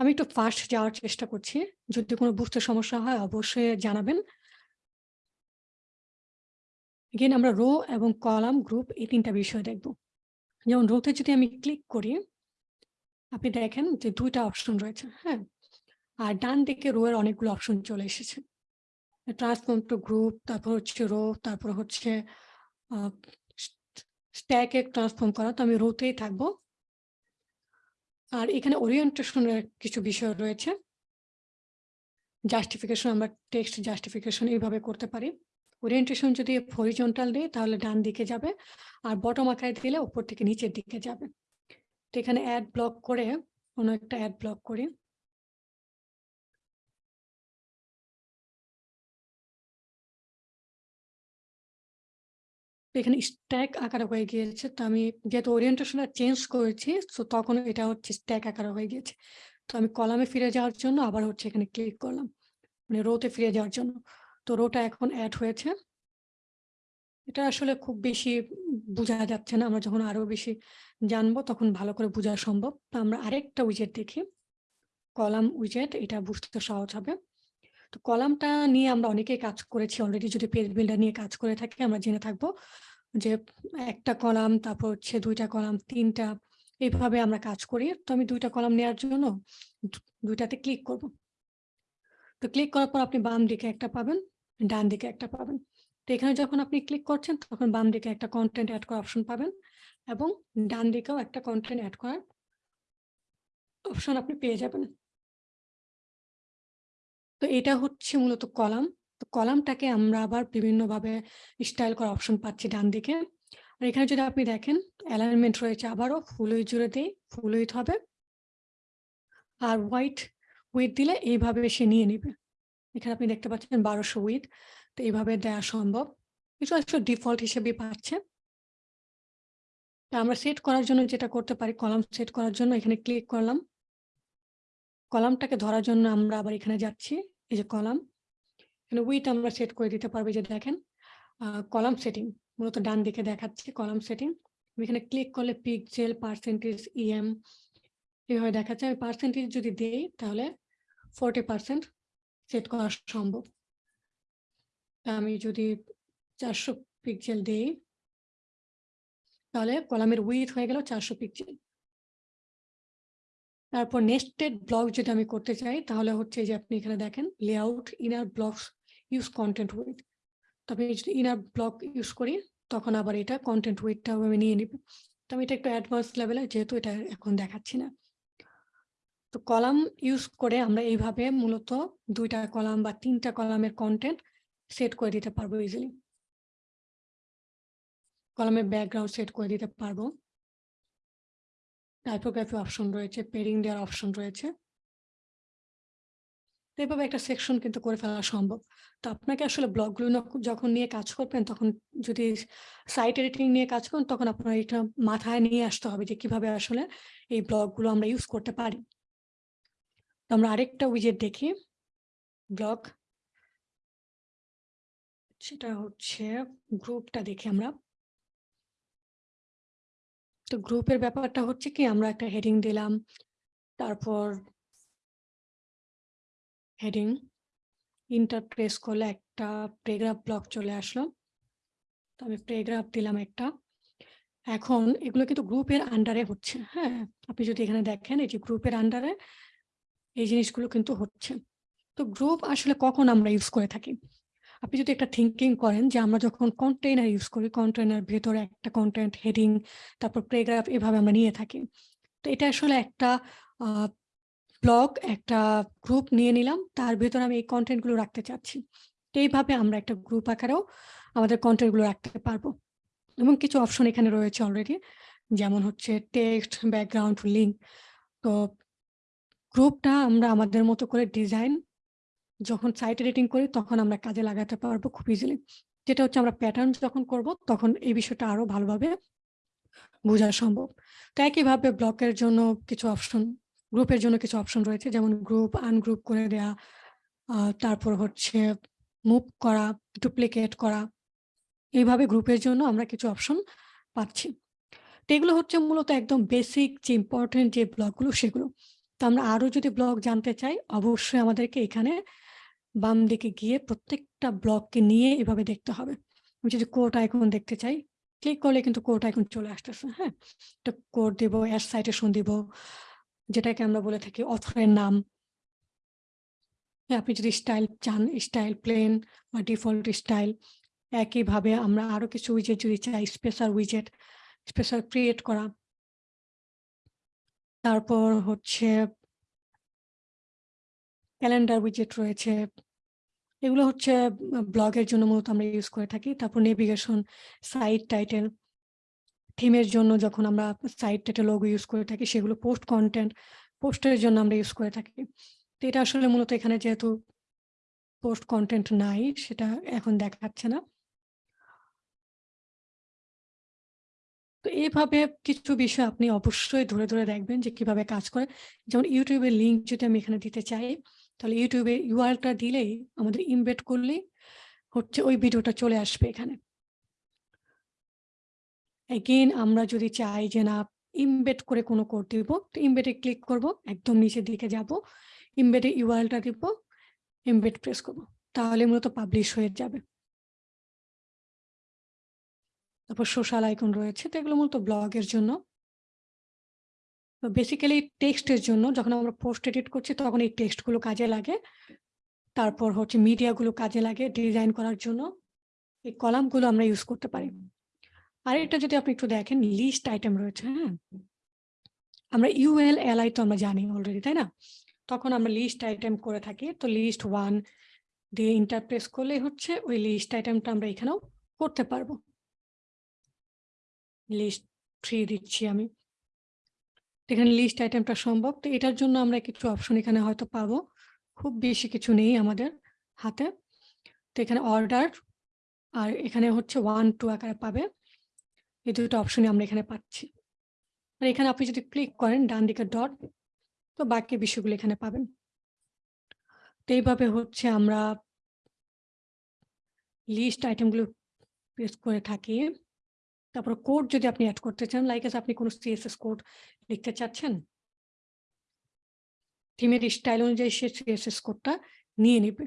Speaker 8: আমি একটু ফাস্ট যাওয়ার চেষ্টা করছি। যদি কোনো বুঝতে সমস্যা হয়, অবশ্যই জানাবেন। এগেইন আমরা রো এবং কলাম গ্রুপ এই তিনটা বিষয় দেখব। যেমন রোতে যদি আমি ক্লিক করি, আপনি দেখেন যে দুইটা অপশন রয়েছে হ্যাঁ? আর ডান দিকে রো এর অনেকগুলো অপশন চলে এসেছে। ট্রান্সফর্ম টু গ্রুপ তারপর হচ্ছে রো তারপর হচ্ছে স্ট্যাকে ট্রান্সফর্ম করা, তো আমি রোতেই থাকব। আর এখানে ওরিয়েন্টেশনের কিছু বিষয় রয়েছে। জাস্টিফিকেশন আমরা টেক্সট জাস্টিফিকেশন এইভাবে করতে পারি। ওরিয়েন্টেশন যদি হরিজন্টাল দিই তাহলে ডান দিকে যাবে। আর বটম আকারে দিলে উপর থেকে নিচের দিকে যাবে। তো এখানে অ্যাড ব্লক করে, কোনো একটা অ্যাড ব্লক করি। এখানে স্ট্যাক আকারে হয়ে গিয়েছে। তো আমি যেহেতু ওরিয়েন্টেশনটা চেঞ্জ করেছি, তো তখন এটা হচ্ছে স্ট্যাক আকারে হয়ে গিয়েছে। তো আমি কলামে ফিরে যাওয়ার জন্য আবার হচ্ছে এখানে ক্লিক করলাম মানে রোতে ফিরে যাওয়ার জন্য। তো রোটা এখন অ্যাড হয়েছে। এটা আসলে খুব বেশি বোঝা যাচ্ছে না, আমরা যখন আরও বেশি জানব তখন ভালো করে বোঝা সম্ভব। তো আমরা আরেকটা উইজেট দেখি। কলাম উইজেট এটা বুঝতে সহজ হবে। তো কলামটা নিয়ে আমরা অনেকেই কাজ করেছি অলরেডি যদি পেজ বিল্ডার নিয়ে কাজ করে থাকি, আমরা জেনে থাকব। যে একটা কলাম, তারপর হচ্ছে দুইটা কলাম, তিনটা এইভাবে আমরা কাজ করি। তো আমি দুইটা কলাম নেওয়ার জন্য দুইটাতে ক্লিক করব। তো ক্লিক করার পর আপনি বাম দিকে একটা পাবেন, ডান দিকে একটা পাবেন। তো এখানে যখন আপনি ক্লিক করছেন, তখন বাম দিকে একটা কন্টেন্ট অ্যাড করার অপশন পাবেন এবং ডান দিকেও একটা কন্টেন্ট অ্যাড করার অপশন আপনি পেয়ে যাবেন। তো এটা হচ্ছে মূলত কলাম। তো কলামটাকে আমরা আবার বিভিন্নভাবে স্টাইল করার অপশন পাচ্ছি ডান দিকে আর এখানে যদি আপনি দেখেন অ্যালাইনমেন্ট রয়েছে আবারও ফুল উইথ জুড়ে দিই ফুল উইথ হবে। আর হোয়াইট উইথ দিলে এইভাবে সে নিয়ে নেবে। এখানে আপনি দেখতে পাচ্ছেন বারোশো উইথ তো এইভাবে দেওয়া সম্ভব। কিছু আসলে ডিফল্ট হিসেবে পাচ্ছে। আমরা সেট করার জন্য যেটা করতে পারি, কলাম সেট করার জন্য এখানে ক্লিক করলাম। কলামটাকে ধরার জন্য আমরা আবার এখানে যাচ্ছি, এই যে কলাম। উইথ আমরা সেট করে দিতে পারব যে দেখেন কলাম সেটিং মূলত ডান দিকে দেখাচ্ছে কলাম সেটিং এখানে ক্লিক করলে পিকজেল পার্সেন্টেজ ইএম এভাবে দেখাচ্ছে। আমি পার্সেন্টেজ যদি দেই, তাহলে ফোরটি পার্সেন্ট সেট করা সম্ভব। আমি যদি চারশো পিকজেল দেই, তাহলে কলামের উইথ হয়ে গেল চারশো পিকজেল তারপর নেস্টেড ব্লক যদি আমি করতে চাই, তাহলে হচ্ছে যে আপনি এখানে দেখেন layout inner blocks use content width তবে যদি ইনার ব্লক ইউজ করি, তখন আবার এটা কন্টেন্ট উইথটা আমি নিয়ে নিব। তো আমি এটা একটু অ্যাডভান্স লেভেলে যেহেতু এটা এখন দেখাচ্ছি না। তো কলাম ইউজ করে আমরা এইভাবে মূলত দুইটা কলাম বা তিনটা কলামের কন্টেন্ট সেট করে দিতে পারব ইজিলি কলামের ব্যাকগ্রাউন্ড সেট করে দিতে পারব। টাইপোগ্রাফি অপশন রয়েছে পেরিং দেওয়ার অপশন রয়েছে। তো এভাবে একটা সেকশন কিন্তু করে ফেলা সম্ভব। তো আপনাকে আসলে ব্লগগুলো যখন নিয়ে কাজ করবেন, তখন যদি সাইট এডিটিং নিয়ে কাজ করেন, তখন আপনার এটা মাথায় নিয়ে আসতে হবে যে কীভাবে আসলে এই ব্লগগুলো আমরা ইউজ করতে পারি। তো আমরা আরেকটা উইজেট দেখি। ব্লগ সেটা হচ্ছে গ্রুপটা দেখি আমরা। তো গ্রুপের ব্যাপারটা হচ্ছে কি, আমরা একটা হেডিং দিলাম, তারপর হেডিং ইন্টার প্রেস করলে একটা প্রেগ্রাফ ব্লক চলে আসলো। তো আমি প্রেগ্রাফ দিলাম একটা। এখন এগুলো কিন্তু গ্রুপের আন্ডারে হচ্ছে হ্যাঁ? আপনি যদি এখানে দেখেন, এই যে গ্রুপের আন্ডারে এই জিনিসগুলো কিন্তু হচ্ছে। তো গ্রুপ আসলে কখন আমরা ইউজ করে থাকি? আপনি যদি একটা থিঙ্কিং করেন যে আমরা যখন কন্টেইনার ইউজ করি কন্টেইনার ভেতরে একটা কন্টেন্ট হেডিং তারপর প্রেগ্রাফ এভাবে আমরা নিয়ে থাকি। তো এটা আসলে একটা ব্লগ একটা গ্রুপ নিয়ে নিলাম। তার ভেতরে আমি এই কন্টেন্টগুলো রাখতে চাচ্ছি। এইভাবে আমরা একটা গ্রুপ আকারেও আমাদের কন্টেন্টগুলো রাখতে পারব। এবং কিছু অপশন এখানে রয়েছে অলরেডি যেমন হচ্ছে টেক্সট ব্যাকগ্রাউন্ড লিঙ্ক তো গ্রুপটা আমরা আমাদের মতো করে ডিজাইন যখন সাইট এডিটিং করি, তখন আমরা কাজে লাগাতে পারব খুব ইজিলি যেটা হচ্ছে আমরা প্যাটার্ন যখন করব, তখন এই বিষয়টা আরও ভালোভাবে বোঝা সম্ভব। তো একইভাবে ব্লকের জন্য কিছু অপশন গ্রুপের জন্য কিছু অপশন রয়েছে, যেমন গ্রুপ, আনগ্রুপ করে দেয়া তারপর হচ্ছে মুভ করা, ডুপ্লিকেট করা, এইভাবে গ্রুপের জন্য আমরা কিছু অপশন পাচ্ছি। তো এগুলো হচ্ছে মূলত একদম বেসিক যে ইম্পর্টেন্ট যে ব্লকগুলো সেগুলো। তো আমরা আরও যদি ব্লক জানতে চাই, অবশ্যই আমাদেরকে এখানে বাম দিকে গিয়ে প্রত্যেকটা ব্লককে নিয়ে এভাবে দেখতে হবে। আমি যদি কোড আইকন দেখতে চাই ক্লিক করলে কিন্তু কোড আইকন চলে আসতেছে হ্যাঁ? তো কোড দিব অ্যাড সাইটেশন দিব যেটাকে আমরা বলে থাকি অথরের নাম। আপনি যদি স্টাইল চান স্টাইল প্লেন বা ডিফল্ট স্টাইল একইভাবে আমরা আরও কিছু উইজেট যদি চাই স্পেশাল উইজেট স্পেশাল ক্রিয়েট করা। তারপর হচ্ছে ক্যালেন্ডার উইজেট রয়েছে। এগুলো হচ্ছে ব্লগের জন্য মূলত আমরা ইউজ করে থাকি। তারপর নেভিগেশন সাইট টাইটেল থিমের জন্য যখন আমরা সাইট টাইটেল লোগো ইউজ করে থাকি, সেগুলো পোস্ট কন্টেন্ট পোস্টের জন্য আমরা ইউজ করে থাকি। তো এটা আসলে মূলত এখানে যেহেতু পোস্ট কন্টেন্ট নাই, সেটা এখন দেখাচ্ছে না। তো এইভাবে কিছু বিষয় আপনি অবশ্যই ধরে ধরে দেখবেন যে কীভাবে কাজ করে। যেমন ইউটিউবের লিঙ্ক যদি আমি এখানে দিতে চাই, তাহলে ইউটিউবে ইউআরটা দিলেই আমাদের ইমবেড করলেই হচ্ছে ওই ভিডিওটা চলে আসবে এখানে। এগেইন আমরা যদি চাই যে না ইমবেড করে কোনো কোড দিব, তো ইমবেডে ক্লিক করব, একদম নিচের দিকে যাব ইমবেডে ইউআরটা দিব ইমবেড প্রেস করব, তাহলে মূলত পাবলিশ হয়ে যাবে। তারপর সোশ্যাল আইকন রয়েছে, তো এগুলো মূলত ব্লগের জন্য। বেসিক্যালি টেক্সটের জন্য, যখন আমরা পোস্ট এডিট করছি, তখন এই টেক্সটগুলো কাজে লাগে। তারপর হচ্ছে মিডিয়াগুলো কাজে লাগে ডিজাইন করার জন্য। এই কলামগুলো আমরা ইউজ করতে পারি। আর এটা যদি আপনি একটু দেখেন লিস্ট আইটেম রয়েছে হ্যাঁ? আমরা ইউএল এলআই তো আমরা জানি অলরেডি তাই না? তখন আমরা লিস্ট আইটেম করে থাকি, তো লিস্ট ওয়ান দিয়ে ইন্টারপ্রেস করলে হচ্ছে ওই লিস্ট আইটেমটা আমরা এখানেও করতে পারব। লিস্ট থ্রি দিচ্ছি আমি। এখানে লিস্ট আইটেমটা সম্ভব, তো এটার জন্য আমরা কিছু অপশন এখানে হয়তো পাবো। খুব বেশি কিছু নেই আমাদের হাতে। তো এখানে অর্ডার আর এখানে হচ্ছে ওয়ান টু আকারে পাবে। এই দুটো অপশনই আমরা এখানে পাচ্ছি। আর এখানে আপনি যদি ক্লিক করেন ডান দিকে ডট তো বাকি বিষয়গুলো এখানে পাবেন। তো এইভাবে হচ্ছে আমরা লিস্ট আইটেমগুলো পেস্ট করে থাকি। তারপর কোড যদি আপনি অ্যাড করতে চান লাইক আপনি কোনো সিএসএস কোড লিখতে চাচ্ছেন থিমের স্টাইল অনুযায়ী সে সিএসএস কোডটা নিয়ে নেবে।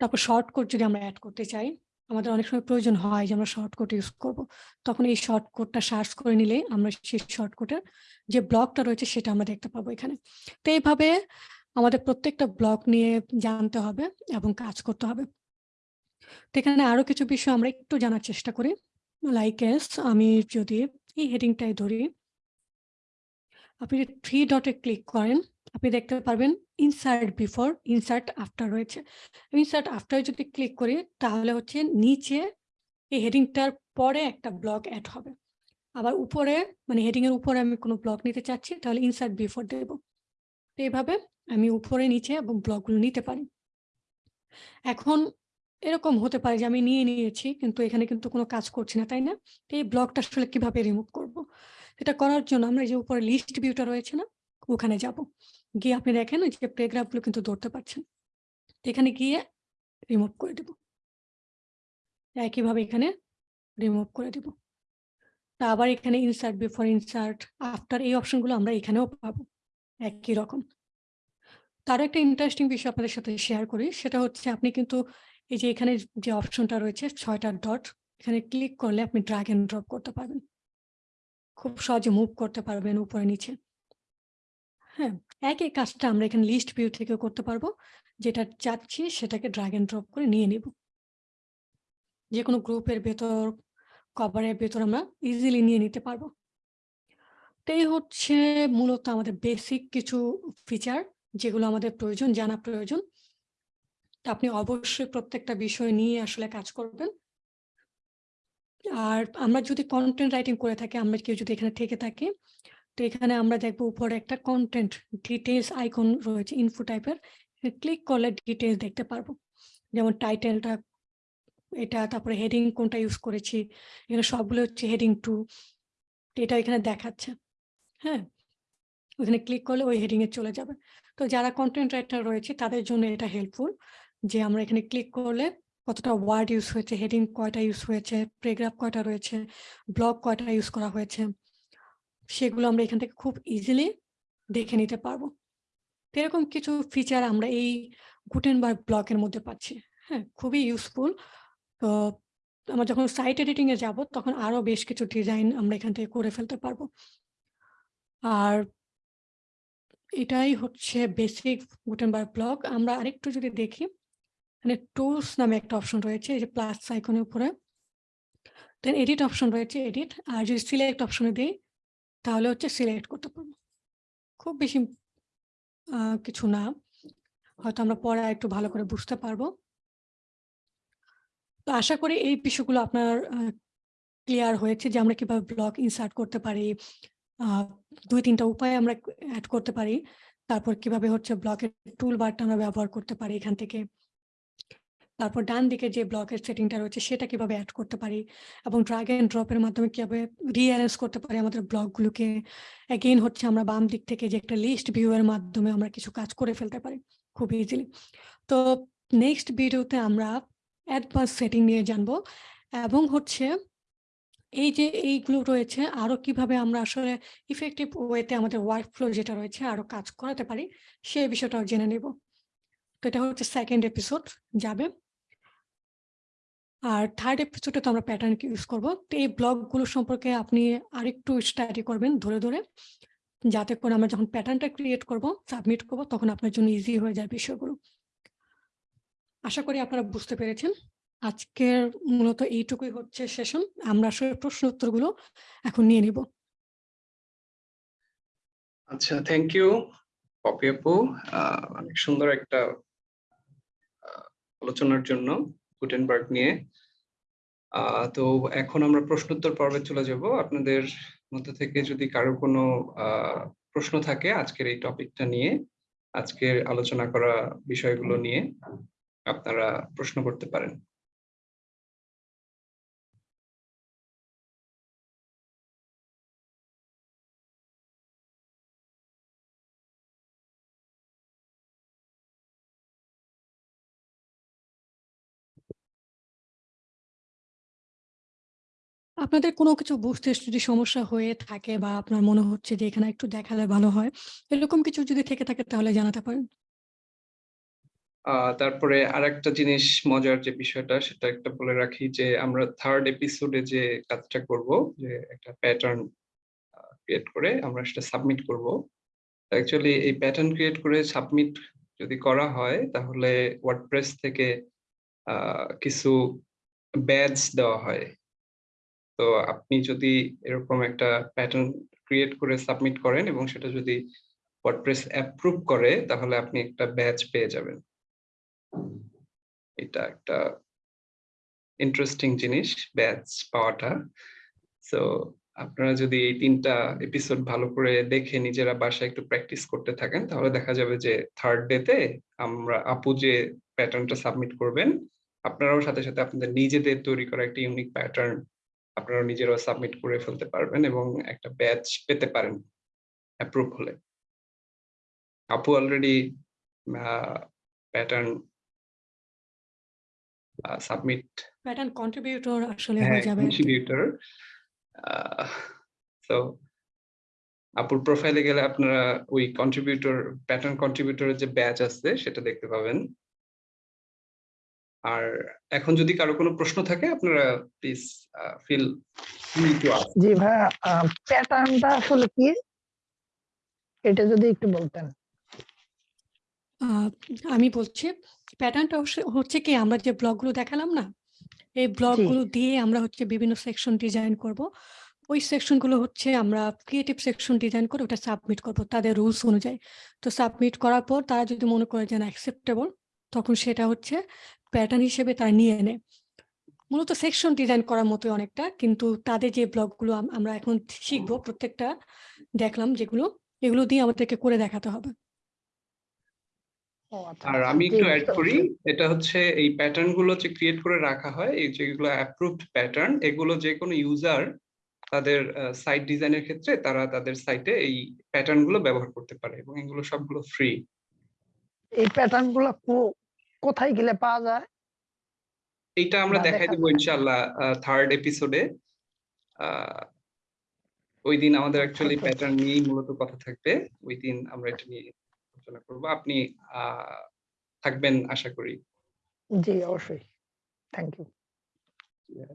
Speaker 8: তারপর শর্ট কোড যদি আমরা অ্যাড করতে চাই আমাদের অনেক সময় প্রয়োজন হয় যে আমরা শর্ট কোড ইউজ করব। তখন এই শর্ট কোডটা সার্চ করে নিলে আমরা সেই শর্ট কোডের যে ব্লকটা রয়েছে সেটা আমরা দেখতে পাবো এখানে। তো এইভাবে আমাদের প্রত্যেকটা ব্লক নিয়ে জানতে হবে এবং কাজ করতে হবে। তো এখানে আরও কিছু বিষয় আমরা একটু জানার চেষ্টা করি। লাইক এস আমি যদি এই হেডিংটাই ধরি, আপনি থ্রি ডটে ক্লিক করেন আপনি দেখতে পারবেন ইনসার্ট বিফোর ইনসার্ট আফটার রয়েছে। ইনসার্ট আফটার যদি ক্লিক করি, তাহলে হচ্ছে নিচে এই হেডিংটার পরে একটা ব্লক অ্যাড হবে। আবার উপরে মানে হেডিং এর উপরে আমি কোনো ব্লক নিতে চাচ্ছি, তাহলে ইনসার্ট বিফোর দেব। তো এইভাবে আমি উপরে, নিচে এবং ব্লকগুলো নিতে পারি। এখন এরকম হতে পারে যে আমি নিয়ে নিয়েছি, কিন্তু এখানে কিন্তু কোনো কাজ করছি না, তাই না? তো এই ব্লকটা আসলে কীভাবে রিমুভ করব? এটা করার জন্য আমরা যে উপরে লিস্ট ভিউটা রয়েছে না, ওখানে যাব। গিয়ে আপনি দেখেন ওই যে প্যারাগ্রাফগুলো কিন্তু ধরতে পারছেন। এখানে গিয়ে রিমুভ করে দেব। একইভাবে এখানে রিমুভ করে দেব। তা আবার এখানে ইনসার্ট বিফোর ইনসার্ট আফটার এই অপশনগুলো আমরা এখানেও পাবো। একই রকম। তার একটা ইন্টারেস্টিং বিষয় আপনাদের সাথে শেয়ার করি, সেটা হচ্ছে আপনি কিন্তু এই যে এখানে যে অপশনটা রয়েছে, ছয়টা ডট এখানে ক্লিক করলে আপনি ড্রাগ এন্ড ড্রপ করতে পারবেন। খুব সহজে মুভ করতে পারবেন উপরে নিচে। হ্যাঁ একই কাজটা আমরা এখানে লিস্ট ভিউ থেকে করতে পারব। যেটা চাচ্ছি সেটাকে ড্রাগ এন্ড ড্রপ করে নিয়ে নিব। যে কোনো গ্রুপের ভেতর কভারের ভেতর আমরা ইজিলি নিয়ে নিতে পারব। তো এই হচ্ছে মূলত আমাদের বেসিক কিছু ফিচার যেগুলো আমাদের প্রয়োজন, জানা প্রয়োজন। আপনি অবশ্যই প্রত্যেকটা বিষয় নিয়ে আসলে কাজ করবেন। আর আমরা যদি কন্টেন্ট রাইটিং করে থাকি, আমরা কেউ যদি এখানে থেকে থাকি তো এখানে আমরা দেখব উপরে একটা কন্টেন্ট ডিটেলস আইকন রয়েছে ইনফো টাইপের ক্লিক করলে ডিটেলস দেখতে পারব। যেমন টাইটেলটা এটা, তারপরে হেডিং কোনটা ইউজ করেছি, এখানে সবগুলো হচ্ছে হেডিং টু এটা এখানে দেখাচ্ছে। হ্যাঁ ওখানে ক্লিক করলে ওই হেডিং এ চলে যাবে। তো যারা কন্টেন্ট রাইটার রয়েছে, তাদের জন্য এটা হেল্পফুল যে আমরা এখানে ক্লিক করলে কতটা ওয়ার্ড ইউজ হয়েছে হেডিং কয়টা ইউজ হয়েছে প্রেগ্রাফ কয়টা রয়েছে ব্লগ কয়টা ইউজ করা হয়েছে। সেগুলো আমরা এখান থেকে খুব ইজিলি দেখে নিতে পারব। এরকম কিছু ফিচার আমরা এই গুটেনবার্গ ব্লকের মধ্যে পাচ্ছি। হ্যাঁ খুবই ইউজফুল তো আমরা যখন সাইট এডিটিং এ যাব, তখন আরও বেশ কিছু ডিজাইন আমরা এখান থেকে করে ফেলতে পারব। আর এটাই হচ্ছে বেসিক গুটেনবার্গ ব্লক আমরা আরেকটু যদি দেখি মানে টুলস নামে একটা অপশন রয়েছে, এই যে প্লাস আইকনের উপরে। দেন এডিট অপশন রয়েছে এডিট আর যদি সিলেক্ট অপশনে দিই তাহলে হচ্ছে সিলেক্ট করতে পারব। খুব বেশি কিছু না। হয়তো আমরা পরে একটু ভালো করে বুঝতে পারব। তো আশা করি এই বিষয়গুলো আপনার ক্লিয়ার হয়েছে যে আমরা কীভাবে ব্লগ ইনসার্ট করতে পারি। দুই, তিনটা উপায় আমরা অ্যাড করতে পারি। তারপর কীভাবে হচ্ছে ব্লকের টুল বারটা আমরা ব্যবহার করতে পারি এখান থেকে। তারপর ডান দিকে যে ব্লকের সেটিংটা রয়েছে, সেটা কীভাবে অ্যাড করতে পারি? এবং ড্রাগ এন্ড ড্রপের মাধ্যমে কীভাবে রিঅ্যারেঞ্জ করতে পারি আমাদের ব্লগগুলোকে অ্যাগেইন হচ্ছে আমরা বাম দিক থেকে যে একটা লিস্ট ভিউয়ের মাধ্যমে আমরা কিছু কাজ করে ফেলতে পারি খুব ইজিলি তো নেক্সট ভিডিওতে আমরা অ্যাডভান্স সেটিং নিয়ে জানব এবং হচ্ছে এই যে এইগুলো রয়েছে, আরও কীভাবে আমরা আসলে ইফেক্টিভ ওয়েতে আমাদের ওয়ার্ক ফ্লো যেটা রয়েছে আরও কাজ করাতে পারি সেই বিষয়টাও জেনে নেব। তো এটা হচ্ছে সেকেন্ড এপিসোড যাবে। আর থার্ড এপিসোডে তো আমরা প্যাটার্ন ইউজ করব। তো এই ব্লগগুলো সম্পর্কে আপনি আরেকটু স্টাডি করবেন ধরে ধরে, যাতে করে আমরা যখন প্যাটার্নটা ক্রিয়েট করব সাবমিট করব, তখন আপনার জন্য ইজি হয়ে যায় বিষয়গুলো। আশা করি আপনারা বুঝতে পেরেছেন। আজকের মূলত এইটুকুই হচ্ছে সেশন আমরা আসলে প্রশ্ন উত্তরগুলো এখন নিয়ে নিব।
Speaker 1: আচ্ছা থ্যাংক ইউ পপি আপু। অনেক সুন্দর একটা আলোচনার জন্য। গুটেনবার্গ নিয়ে। তো এখন আমরা প্রশ্নোত্তর পর্বে চলে যাব। আপনাদের মধ্যে থেকে যদি কারও কোনো প্রশ্ন থাকে আজকের এই টপিকটা নিয়ে, আজকের আলোচনা করা বিষয়গুলো নিয়ে, আপনারা প্রশ্ন করতে পারেন।
Speaker 8: আপনাদের কোনো কিছু বুঝতে যদি সমস্যা হয়ে থাকে বা আপনার মনে হচ্ছে যে এখানে একটু দেখালে ভালো হয়, এরকম কিছু যদি থেকে থাকে তাহলে জানাতে পারেন।
Speaker 1: তারপরে আরেকটা জিনিস মজার যে বিষয়টা, সেটা একটা বলে রাখি যে আমরা থার্ড এপিসোডে যে কাজটা করব, যে একটা প্যাটার্ন ক্রিয়েট করে আমরা সেটা সাবমিট করব। অ্যাকচুয়ালি এই প্যাটার্ন ক্রিয়েট করে সাবমিট যদি করা হয়, তাহলে ওয়ার্ডপ্রেস থেকে কিছু ব্যাজ দেওয়া হয়। তো আপনি যদি এরকম একটা প্যাটার্ন ক্রিয়েট করে সাবমিট করেন এবং সেটা যদি ওয়ার্ডপ্রেস অ্যাপ্রুভ করে, তাহলে আপনি একটা ব্যাচ পেয়ে যাবেন। এটা একটা ইন্টারেস্টিং জিনিস ব্যাচ পাওয়াটা। সো আপনারা যদি এই তিনটা এপিসোড ভালো করে দেখে নিজেরা বাসায় একটু প্র্যাকটিস করতে থাকেন, তাহলে দেখা যাবে যে থার্ড ডেতে আমরা আপু যে প্যাটার্নটা সাবমিট করবেন, আপনারাও সাথে সাথে আপনাদের নিজেদের তৈরি করা একটা ইউনিক প্যাটার্ন আপনারা নিজেরাও সাবমিট করে ফেলতে পারবেন এবং একটা ব্যাচ পেতে পারেন অ্যাপ্রুভ হলে। আপু already pattern submit
Speaker 8: pattern contributor আসলে
Speaker 1: হ্যাঁ
Speaker 8: হয়ে যাবে
Speaker 1: কন্ট্রিবিউটর সো আপুর প্রোফাইলে গেলে আপনারা ওই কন্ট্রিবিউটর প্যাটার্ন কন্ট্রিবিউটরের যে ব্যাচ আছে সেটা দেখতে পাবেন। আর এখন যদি কারও কোনো প্রশ্ন থাকে আপনারা please feel free to ask
Speaker 6: জি ভাইয়া প্যাটার্নটা আসলে কি? এটা যদি একটু বলতেন।
Speaker 8: আহ, আমি বলছি প্যাটার্নটা হচ্ছে কি আমরা যে ব্লগগুলো দেখালাম না এই ব্লগগুলো দিয়ে আমরা হচ্ছে বিভিন্ন সেকশন ডিজাইন করব। ওই সেকশনগুলো হচ্ছে আমরা ক্রিয়েটিভ সেকশন ডিজাইন করে ওটা সাবমিট করব তাদের রুলস অনুযায়ী। তো সাবমিট করার পর তারা যদি মনে করে যে অ্যাকসেপ্টেবল তখন সেটা হচ্ছে প্যাটার্ন হিসেবে তারা নিয়ে নেয়। মূলত সেকশন ডিজাইন করার মতো অনেকটা কিন্তু তাদের যে ব্লগগুলো আম- আমরা এখন শিখব প্রত্যেকটা দেখলাম যেগুলো এগুলো দিয়ে আমাদেরকে করে দেখাতে হবে।
Speaker 6: আচ্ছা
Speaker 1: আর
Speaker 6: আচ্ছা,
Speaker 1: আমি একটু অ্যাড করি এটা হচ্ছে এই প্যাটার্নগুলো যে ক্রিয়েট করে রাখা হয় এই যেগুলো অ্যাপ্রুভড প্যাটার্ন এগুলো যে কোনো ইউজার তাদের সাইট ডিজাইনের ক্ষেত্রে তারা তাদের সাইটে এই প্যাটার্নগুলো ব্যবহার করতে পারে এবং এগুলো সবগুলো ফ্রি
Speaker 6: এই প্যাটার্নগুলো কো- কোথায় গেলে পাওয়া যায়?
Speaker 1: এইটা আমরা দেখাই
Speaker 6: দেখা
Speaker 1: দেবো। ইনশাআল্লাহ থার্ড এপিসোডে ওই দিন আমাদের অ্যাকচুয়ালি
Speaker 6: আচ্ছা।
Speaker 1: প্যাটার্ন নিয়েই মূলত কথা থাকবে। ওই দিন আমরা এটা নিয়ে আলোচনা করব। আপনি আহ, থাকবেন আশা করি।
Speaker 6: জি অবশ্যই। থ্যাংক ইউ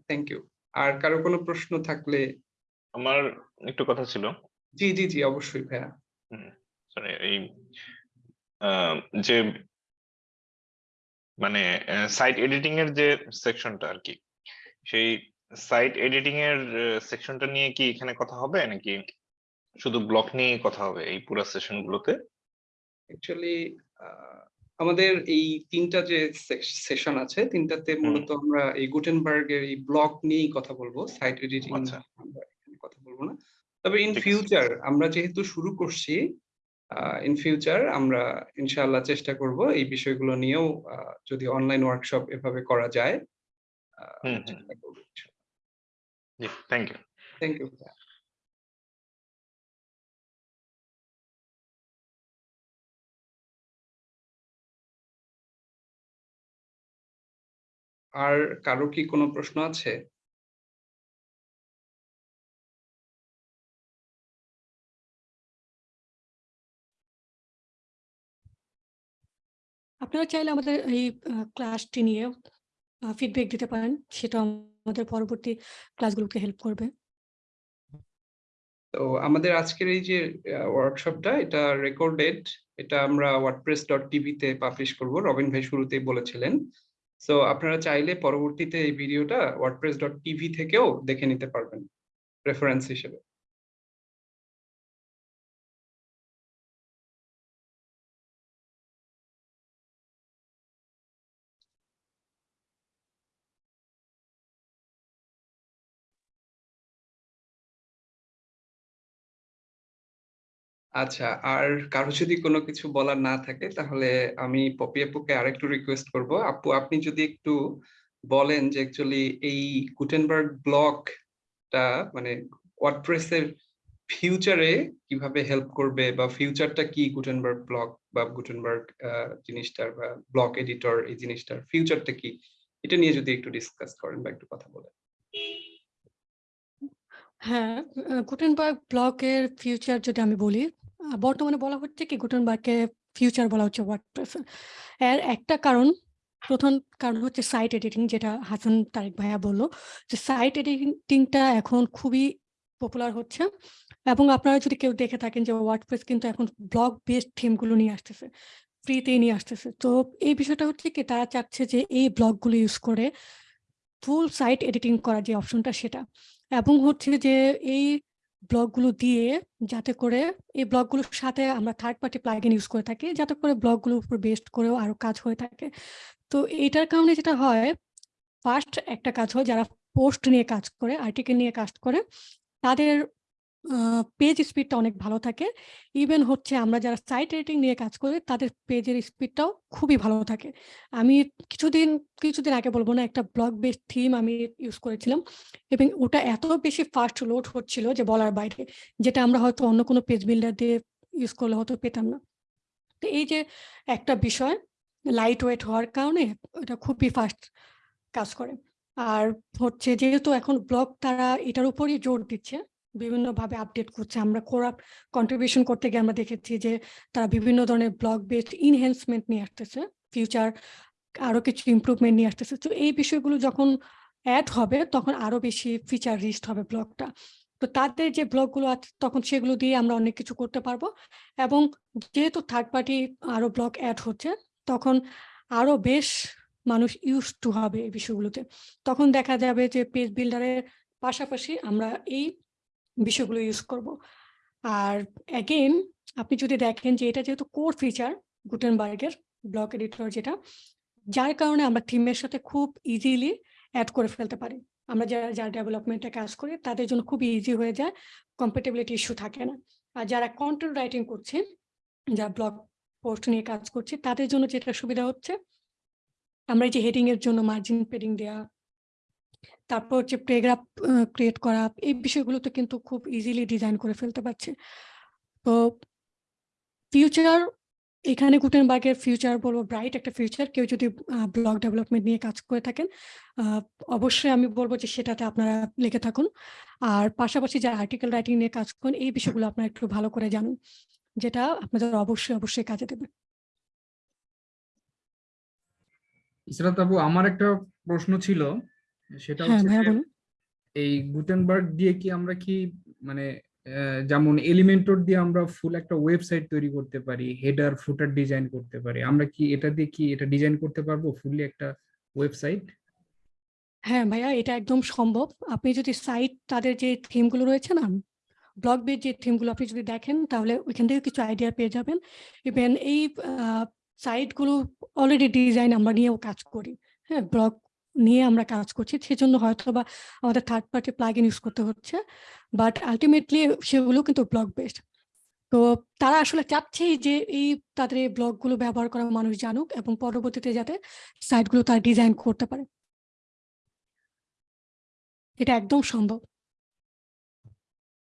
Speaker 1: থ্যাংক ইউ আর কারও কোনো প্রশ্ন থাকলে?
Speaker 3: আমার একটু কথা ছিল।
Speaker 1: জি জি জি অবশ্যই ভাইয়া।
Speaker 3: সরি এই আহ, যে মানে সাইট এডিটিং এর যে সেকশনটা আর কি সেই সাইট এডিটিং এর সেকশনটা নিয়ে কি এখানে কথা হবে নাকি শুধু ব্লক নিয়ে কথা হবে এই পুরো সেশন গুলোতে?
Speaker 1: অ্যাকচুয়ালি আমাদের এই তিনটা যে সেশন আছে তিনটাতে মূলত আমরা এই গুটেনবার্গের এই ব্লক নিয়েই কথা বলব সাইট এডিটিং
Speaker 3: আচ্ছা।
Speaker 1: আমরা এখানে কথা বলব না। তবে ইন ফিউচার আমরা যেহেতু শুরু করছি ইন ফিউচার আমরা ইনশাআল্লাহ চেষ্টা করব এই বিষয়গুলো নিয়েও যদি অনলাইন ওয়ার্কশপ এভাবে করা যায়
Speaker 3: থ্যাংক ইউ
Speaker 1: থ্যাংক ইউ আর কারও কি কোনো প্রশ্ন আছে?
Speaker 8: আপনারা চাইলে আমাদের এই ক্লাসটি নিয়ে ফিডব্যাক দিতে পারেন। সেটা আমাদের পরবর্তী ক্লাসগুলোকে হেল্প করবে।
Speaker 1: তো আমাদের আজকের এই যে ওয়ার্কশপটা এটা রেকর্ডেড এটা আমরা ওয়ার্ডপ্রেস ডট টিভিতে পাবলিশ করব। রবিন ভাই শুরুতেই বলেছিলেন। সো আপনারা চাইলে পরবর্তীতে এই ভিডিওটা ওয়ার্ডপ্রেস ডট টিভি থেকেও দেখে নিতে পারবেন রেফারেন্স হিসেবে। আচ্ছা আর কারও যদি কোনো কিছু বলার না থাকে, তাহলে আমি পপি আপুকে আরেকটু রিকোয়েস্ট করব। আপু, আপনি যদি একটু বলেন যে অ্যাকচুয়ালি এই গুটেনবার্গ ব্লকটা মানে ওয়ার্ডপ্রেসের ফিউচারে কীভাবে হেল্প করবে বা ফিউচারটা কি গুটেনবার্গ ব্লক বা গুটেনবার্গ জিনিসটার বা ব্লক এডিটর এই জিনিসটার ফিউচারটা কি? এটা নিয়ে যদি একটু ডিসকাস করেন বা একটু কথা বলেন।
Speaker 8: হ্যাঁ গুটেনবার্গ ব্লকের ফিউচার যদি আমি বলি বর্তমানে বলা হচ্ছে কি গুটেনবার্গকে ফিউচার বলা হচ্ছে ওয়ার্ডপ্রেস এর। একটা কারণ, প্রথম কারণ হচ্ছে সাইট এডিটিং যেটা হাসান তারেক ভাইয়া বলল, যে সাইট এডিটিংটা এখন খুবই পপুলার হচ্ছে। এবং আপনারা যদি কেউ দেখে থাকেন যে ওয়ার্ডপ্রেস কিন্তু এখন ব্লগ বেসড থিমগুলো নিয়ে আসতেছে ফ্রিতেই নিয়ে আসতেছে। তো এই বিষয়টা হচ্ছে কি, তারা চাচ্ছে যে এই ব্লগগুলো ইউজ করে ফুল সাইট এডিটিং করার যে অপশনটা সেটা। এবং হচ্ছে যে এই ব্লগগুলো দিয়ে যাতে করে এই ব্লগগুলোর সাথে আমরা থার্ড পার্টি প্লাগইন ইউজ করে থাকি, যাতে করে ব্লগগুলোর উপর বেস্ট করেও আরও কাজ হয়ে থাকে। তো এটার কারণে যেটা হয় ফার্স্ট একটা কাজ হয় যারা পোস্ট নিয়ে কাজ করে আর্টিকেল নিয়ে কাজ করে, তাদের পেজ স্পিডটা অনেক ভালো থাকে। ইভেন হচ্ছে আমরা যারা সাইট এডিটিং নিয়ে কাজ করি, তাদের পেজের স্পিডটাও খুবই ভালো থাকে। আমি কিছুদিন কিছুদিন আগে বলব না, একটা ব্লগ বেস থিম আমি ইউজ করেছিলাম এবং ওটা এত বেশি ফাস্ট লোড হচ্ছিল যে বলার বাইরে, যেটা আমরা হয়তো অন্য কোনো পেজ বিল্ডার দিয়ে ইউজ করলে হয়তো পেতাম না। তো এই যে একটা বিষয় লাইট ওয়েট হওয়ার কারণে ওটা খুবই ফাস্ট কাজ করে। আর হচ্ছে যেহেতু এখন ব্লগ তারা এটার উপরই জোর দিচ্ছে বিভিন্নভাবে আপডেট করছে। আমরা কোরা কন্ট্রিবিউশন করতে গিয়ে আমরা দেখেছি যে, তারা বিভিন্ন ধরনের ব্লগ বেসড ইনহ্যান্সমেন্ট নিয়ে আসতেছে ফিউচার আরও কিছু ইমপ্রুভমেন্ট নিয়ে আসতেছে। তো এই বিষয়গুলো যখন অ্যাড হবে, তখন আরও বেশি ফিচার রিস্ট হবে ব্লগটা তো তাদের যে ব্লগগুলো আছে, তখন সেগুলো দিয়ে আমরা অনেক কিছু করতে পারব। এবং যেহেতু থার্ড পার্টি আরও ব্লগ অ্যাড হচ্ছে, তখন আরও বেশ মানুষ ইউজ টু হবে এই বিষয়গুলোতে। তখন দেখা যাবে যে পেজ বিল্ডারের পাশাপাশি আমরা এই বিষয়গুলো ইউজ করব। আর অ্যাগেন আপনি যদি দেখেন যে এটা যেহেতু কোর ফিচার গুটেনবার্গের ব্লক এডিটর যেটা, যার কারণে আমরা থিমের সাথে খুব ইজিলি অ্যাড করে ফেলতে পারি। আমরা যারা যারা ডেভেলপমেন্টে কাজ করি, তাদের জন্য খুব ইজি হয়ে যায় কম্পেটেবিলিটি ইস্যু থাকে না। আর যারা কন্টেন্ট রাইটিং করছে যারা ব্লগ পোস্ট নিয়ে কাজ করছে, তাদের জন্য যেটা সুবিধা হচ্ছে, আমরা এই যে হেডিং এর জন্য মার্জিন পেডিং দেওয়া তারপর হচ্ছে প্রেগ্রাফ ক্রিয়েট করা, এই বিষয়গুলোতে কিন্তু খুব ইজিলি ডিজাইন করে ফেলতে পারছে। তো ফিউচার এখানে গুটেনবার্গের ফিউচার বলব ব্রাইট একটা ফিউচার কেউ যদি ব্লগ ডেভেলপমেন্ট নিয়ে কাজ করে থাকেন অবশ্যই আমি বলব যে সেটাতে আপনারা লিখে থাকুন। আর পাশাপাশি যারা আর্টিকেল রাইটিং নিয়ে কাজ করেন, এই বিষয়গুলো আপনারা একটু ভালো করে জানুন, যেটা আপনাদের অবশ্যই অবশ্যই কাজে দেবে।
Speaker 9: ইসরাত আপু আমার একটা প্রশ্ন ছিল। সেটা
Speaker 8: হ্যাঁ
Speaker 9: হচ্ছে
Speaker 8: ভাইয়া বলুন।
Speaker 9: এই গুটেনবার্গ দিয়ে কি আমরা কি মানে যেমন এলিমেন্টর দিয়ে আমরা ফুল একটা ওয়েবসাইট তৈরি করতে পারি হেডার ফুটার ডিজাইন করতে পারি আমরা কি এটা দিয়ে কি এটা ডিজাইন করতে পারব ফুললি একটা ওয়েবসাইট
Speaker 8: হ্যাঁ ভাইয়া এটা একদম সম্ভব। আপনি যদি সাইট তাদের যে থিমগুলো রয়েছে না ব্লগ বেজ যে থিমগুলো আপনি যদি দেখেন তাহলে ওইখান থেকে কিছু আইডিয়া পেয়ে যাবেন। ইভেন এই সাইটগুলো অলরেডি ডিজাইন আমরা নিয়েও কাজ করি। হ্যাঁ ব্লগ নিয়ে আমরা কাজ করছি। সেজন্য হয়তো বা আমাদের থার্ড পার্টি প্লাগইন ইউজ করতে হচ্ছে। বাট আলটিমেটলি সেগুলো কিন্তু ব্লগ বেসড তো তারা আসলে চাচ্ছেই যে এই তাদের এই ব্লগগুলো ব্যবহার করা মানুষ জানুক এবং পরবর্তীতে যাতে সাইটগুলো তারা ডিজাইন করতে পারে। এটা একদম সম্ভব।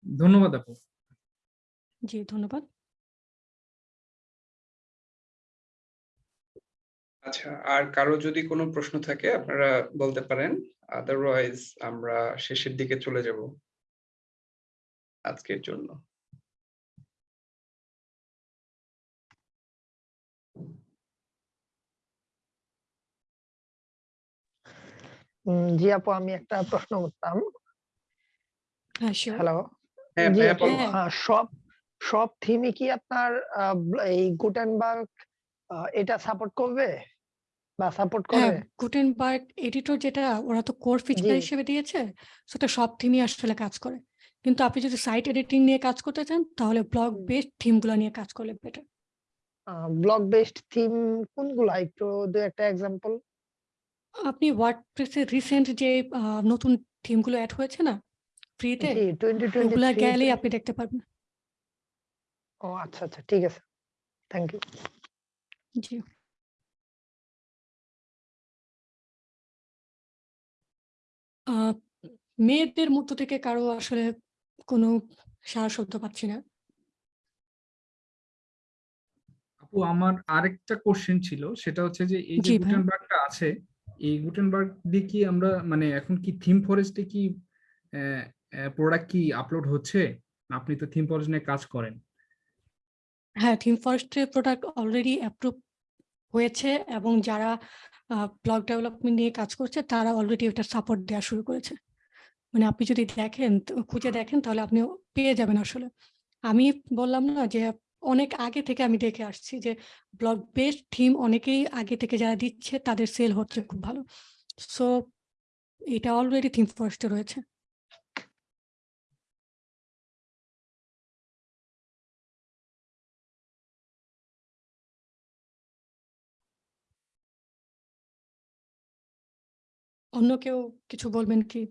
Speaker 9: ধন্যবাদ আপু।
Speaker 8: জি ধন্যবাদ।
Speaker 1: আচ্ছা আর কারও যদি কোনো প্রশ্ন থাকে আপনারা বলতে পারেন। আদারওয়াইজ আমরা শেষের দিকে চলে যাব। আজকের জন্য।
Speaker 6: জি আপু আমি একটা প্রশ্ন করতাম।
Speaker 8: হ্যাঁ
Speaker 6: হ্যালো
Speaker 1: হ্যাঁ
Speaker 8: হ্যাঁ।
Speaker 6: আহ, সব সব থিমই কি আপনার এই গুটেনবার্গ আহ, এটা সাপোর্ট করবে? বা সাপোর্ট
Speaker 8: হ্যাঁ
Speaker 6: করে।
Speaker 8: গুটেনবার্গ এডিটর যেটা ওরা তো কোর ফিচার হিসেবে দিয়েছে সেটা সব থিমই আসলে কাজ করে। কিন্তু আপনি যদি সাইট এডিটিং নিয়ে কাজ করতে চান তাহলে ব্লগ বেসড থিমগুলো নিয়ে কাজ করলে বেটার
Speaker 6: ব্লক বেসড থিম কোনগুলা? একটু দু একটা এক্সাম্পল
Speaker 8: আপনি ওয়ার্ডপ্রেসের রিসেন্ট যে নতুন থিমগুলো অ্যাড হয়েছে না ফ্রিতে ওগুলা গেলেই আপনি দেখতে পারবেন।
Speaker 6: ও আচ্ছা আচ্ছা ঠিক আছে। থ্যাংক ইউ
Speaker 8: জি। মেয়েদের মধ্য থেকে কারও আসলে কোনো সারা শব্দ পাচ্ছি না।
Speaker 9: আপু আমার আরেকটা কোশ্চেন ছিল সেটা হচ্ছে যে এই যে। গুটেনবার্গটা আছে এই গুটেনবার্গ দিয়ে কি আমরা মানে এখন কি থিম ফরেস্টে কি প্রোডাক্ট কি আপলোড হচ্ছে? আপনি তো থিম ফরেস্ট নিয়ে কাজ করেন।
Speaker 8: হ্যাঁ থিম ফরেস্টের প্রোডাক্ট অলরেডি অ্যাপ্রুভ হয়েছে এবং যারা ব্লগ ডেভেলপমেন্ট নিয়ে কাজ করছে তারা অলরেডি ওটা সাপোর্ট দেওয়া শুরু করেছে। মানে আপনি যদি দেখেন তো খুঁজে দেখেন তাহলে আপনি পেয়ে যাবেন আসলে। আমি বললাম না যে অনেক আগে থেকে আমি দেখে আসছি যে ব্লগ বেসড থিম অনেকেই আগে থেকে যারা দিচ্ছে তাদের সেল হচ্ছে খুব ভালো। সো এটা অলরেডি থিম ফরেস্টে রয়েছে। অন্য কেউ কিছু বলবেন কি?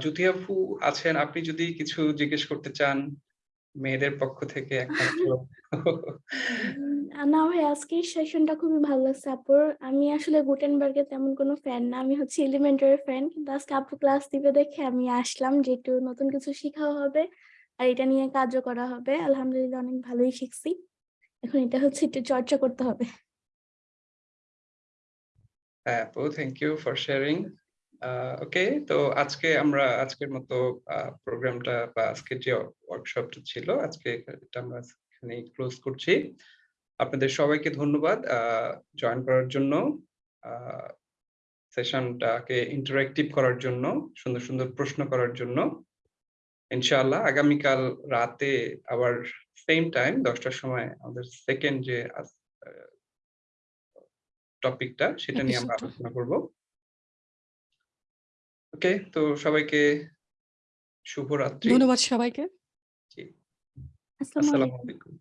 Speaker 1: জ্যোতি আপু আছেন আপনি যদি কিছু জিজ্ঞেস করতে চান মেয়েদের পক্ষ থেকে
Speaker 2: না ভাই আজকের সেশনটা খুবই ভালো লাগছে আপুর। আমি আসলে গুটেনবার্গের তেমন কোনো ফ্যান না আমি হচ্ছে এলিমেন্টারি ফ্যান কিন্তু আজকে আপু ক্লাস দিবে দেখে আমি আসলাম যে একটু নতুন কিছু শেখাও হবে আর এটা নিয়ে কাজও করা হবে। আলহামদুলিল্লাহ অনেক ভালোই শিখছি। এখন এটা হচ্ছে একটু চর্চা করতে হবে।
Speaker 1: হ্যাঁ আপু thank you for sharing okay তো আজকে আমরা, আজকের মতো প্রোগ্রামটা বা আজকের যে ওয়ার্কশপটা ছিল, আজকে এটা আমরা এখানে ক্লোজ করছি। আপনাদের সবাইকে ধন্যবাদ জয়েন করার জন্য সেশনটাকে ইন্টারেক্টিভ করার জন্য, সুন্দর সুন্দর প্রশ্ন করার জন্য। ইনশাআল্লাহ, আগামীকাল রাতে আবার সেম টাইম দশটার সময় আমাদের সেকেন্ড যে টপিকটা সেটা নিয়ে আমরা আলোচনা করব। ওকে তো সবাইকে শুভরাত্রি।
Speaker 8: ধন্যবাদ সবাইকে।
Speaker 1: জি,
Speaker 2: আসসালামু
Speaker 1: আলাইকুম।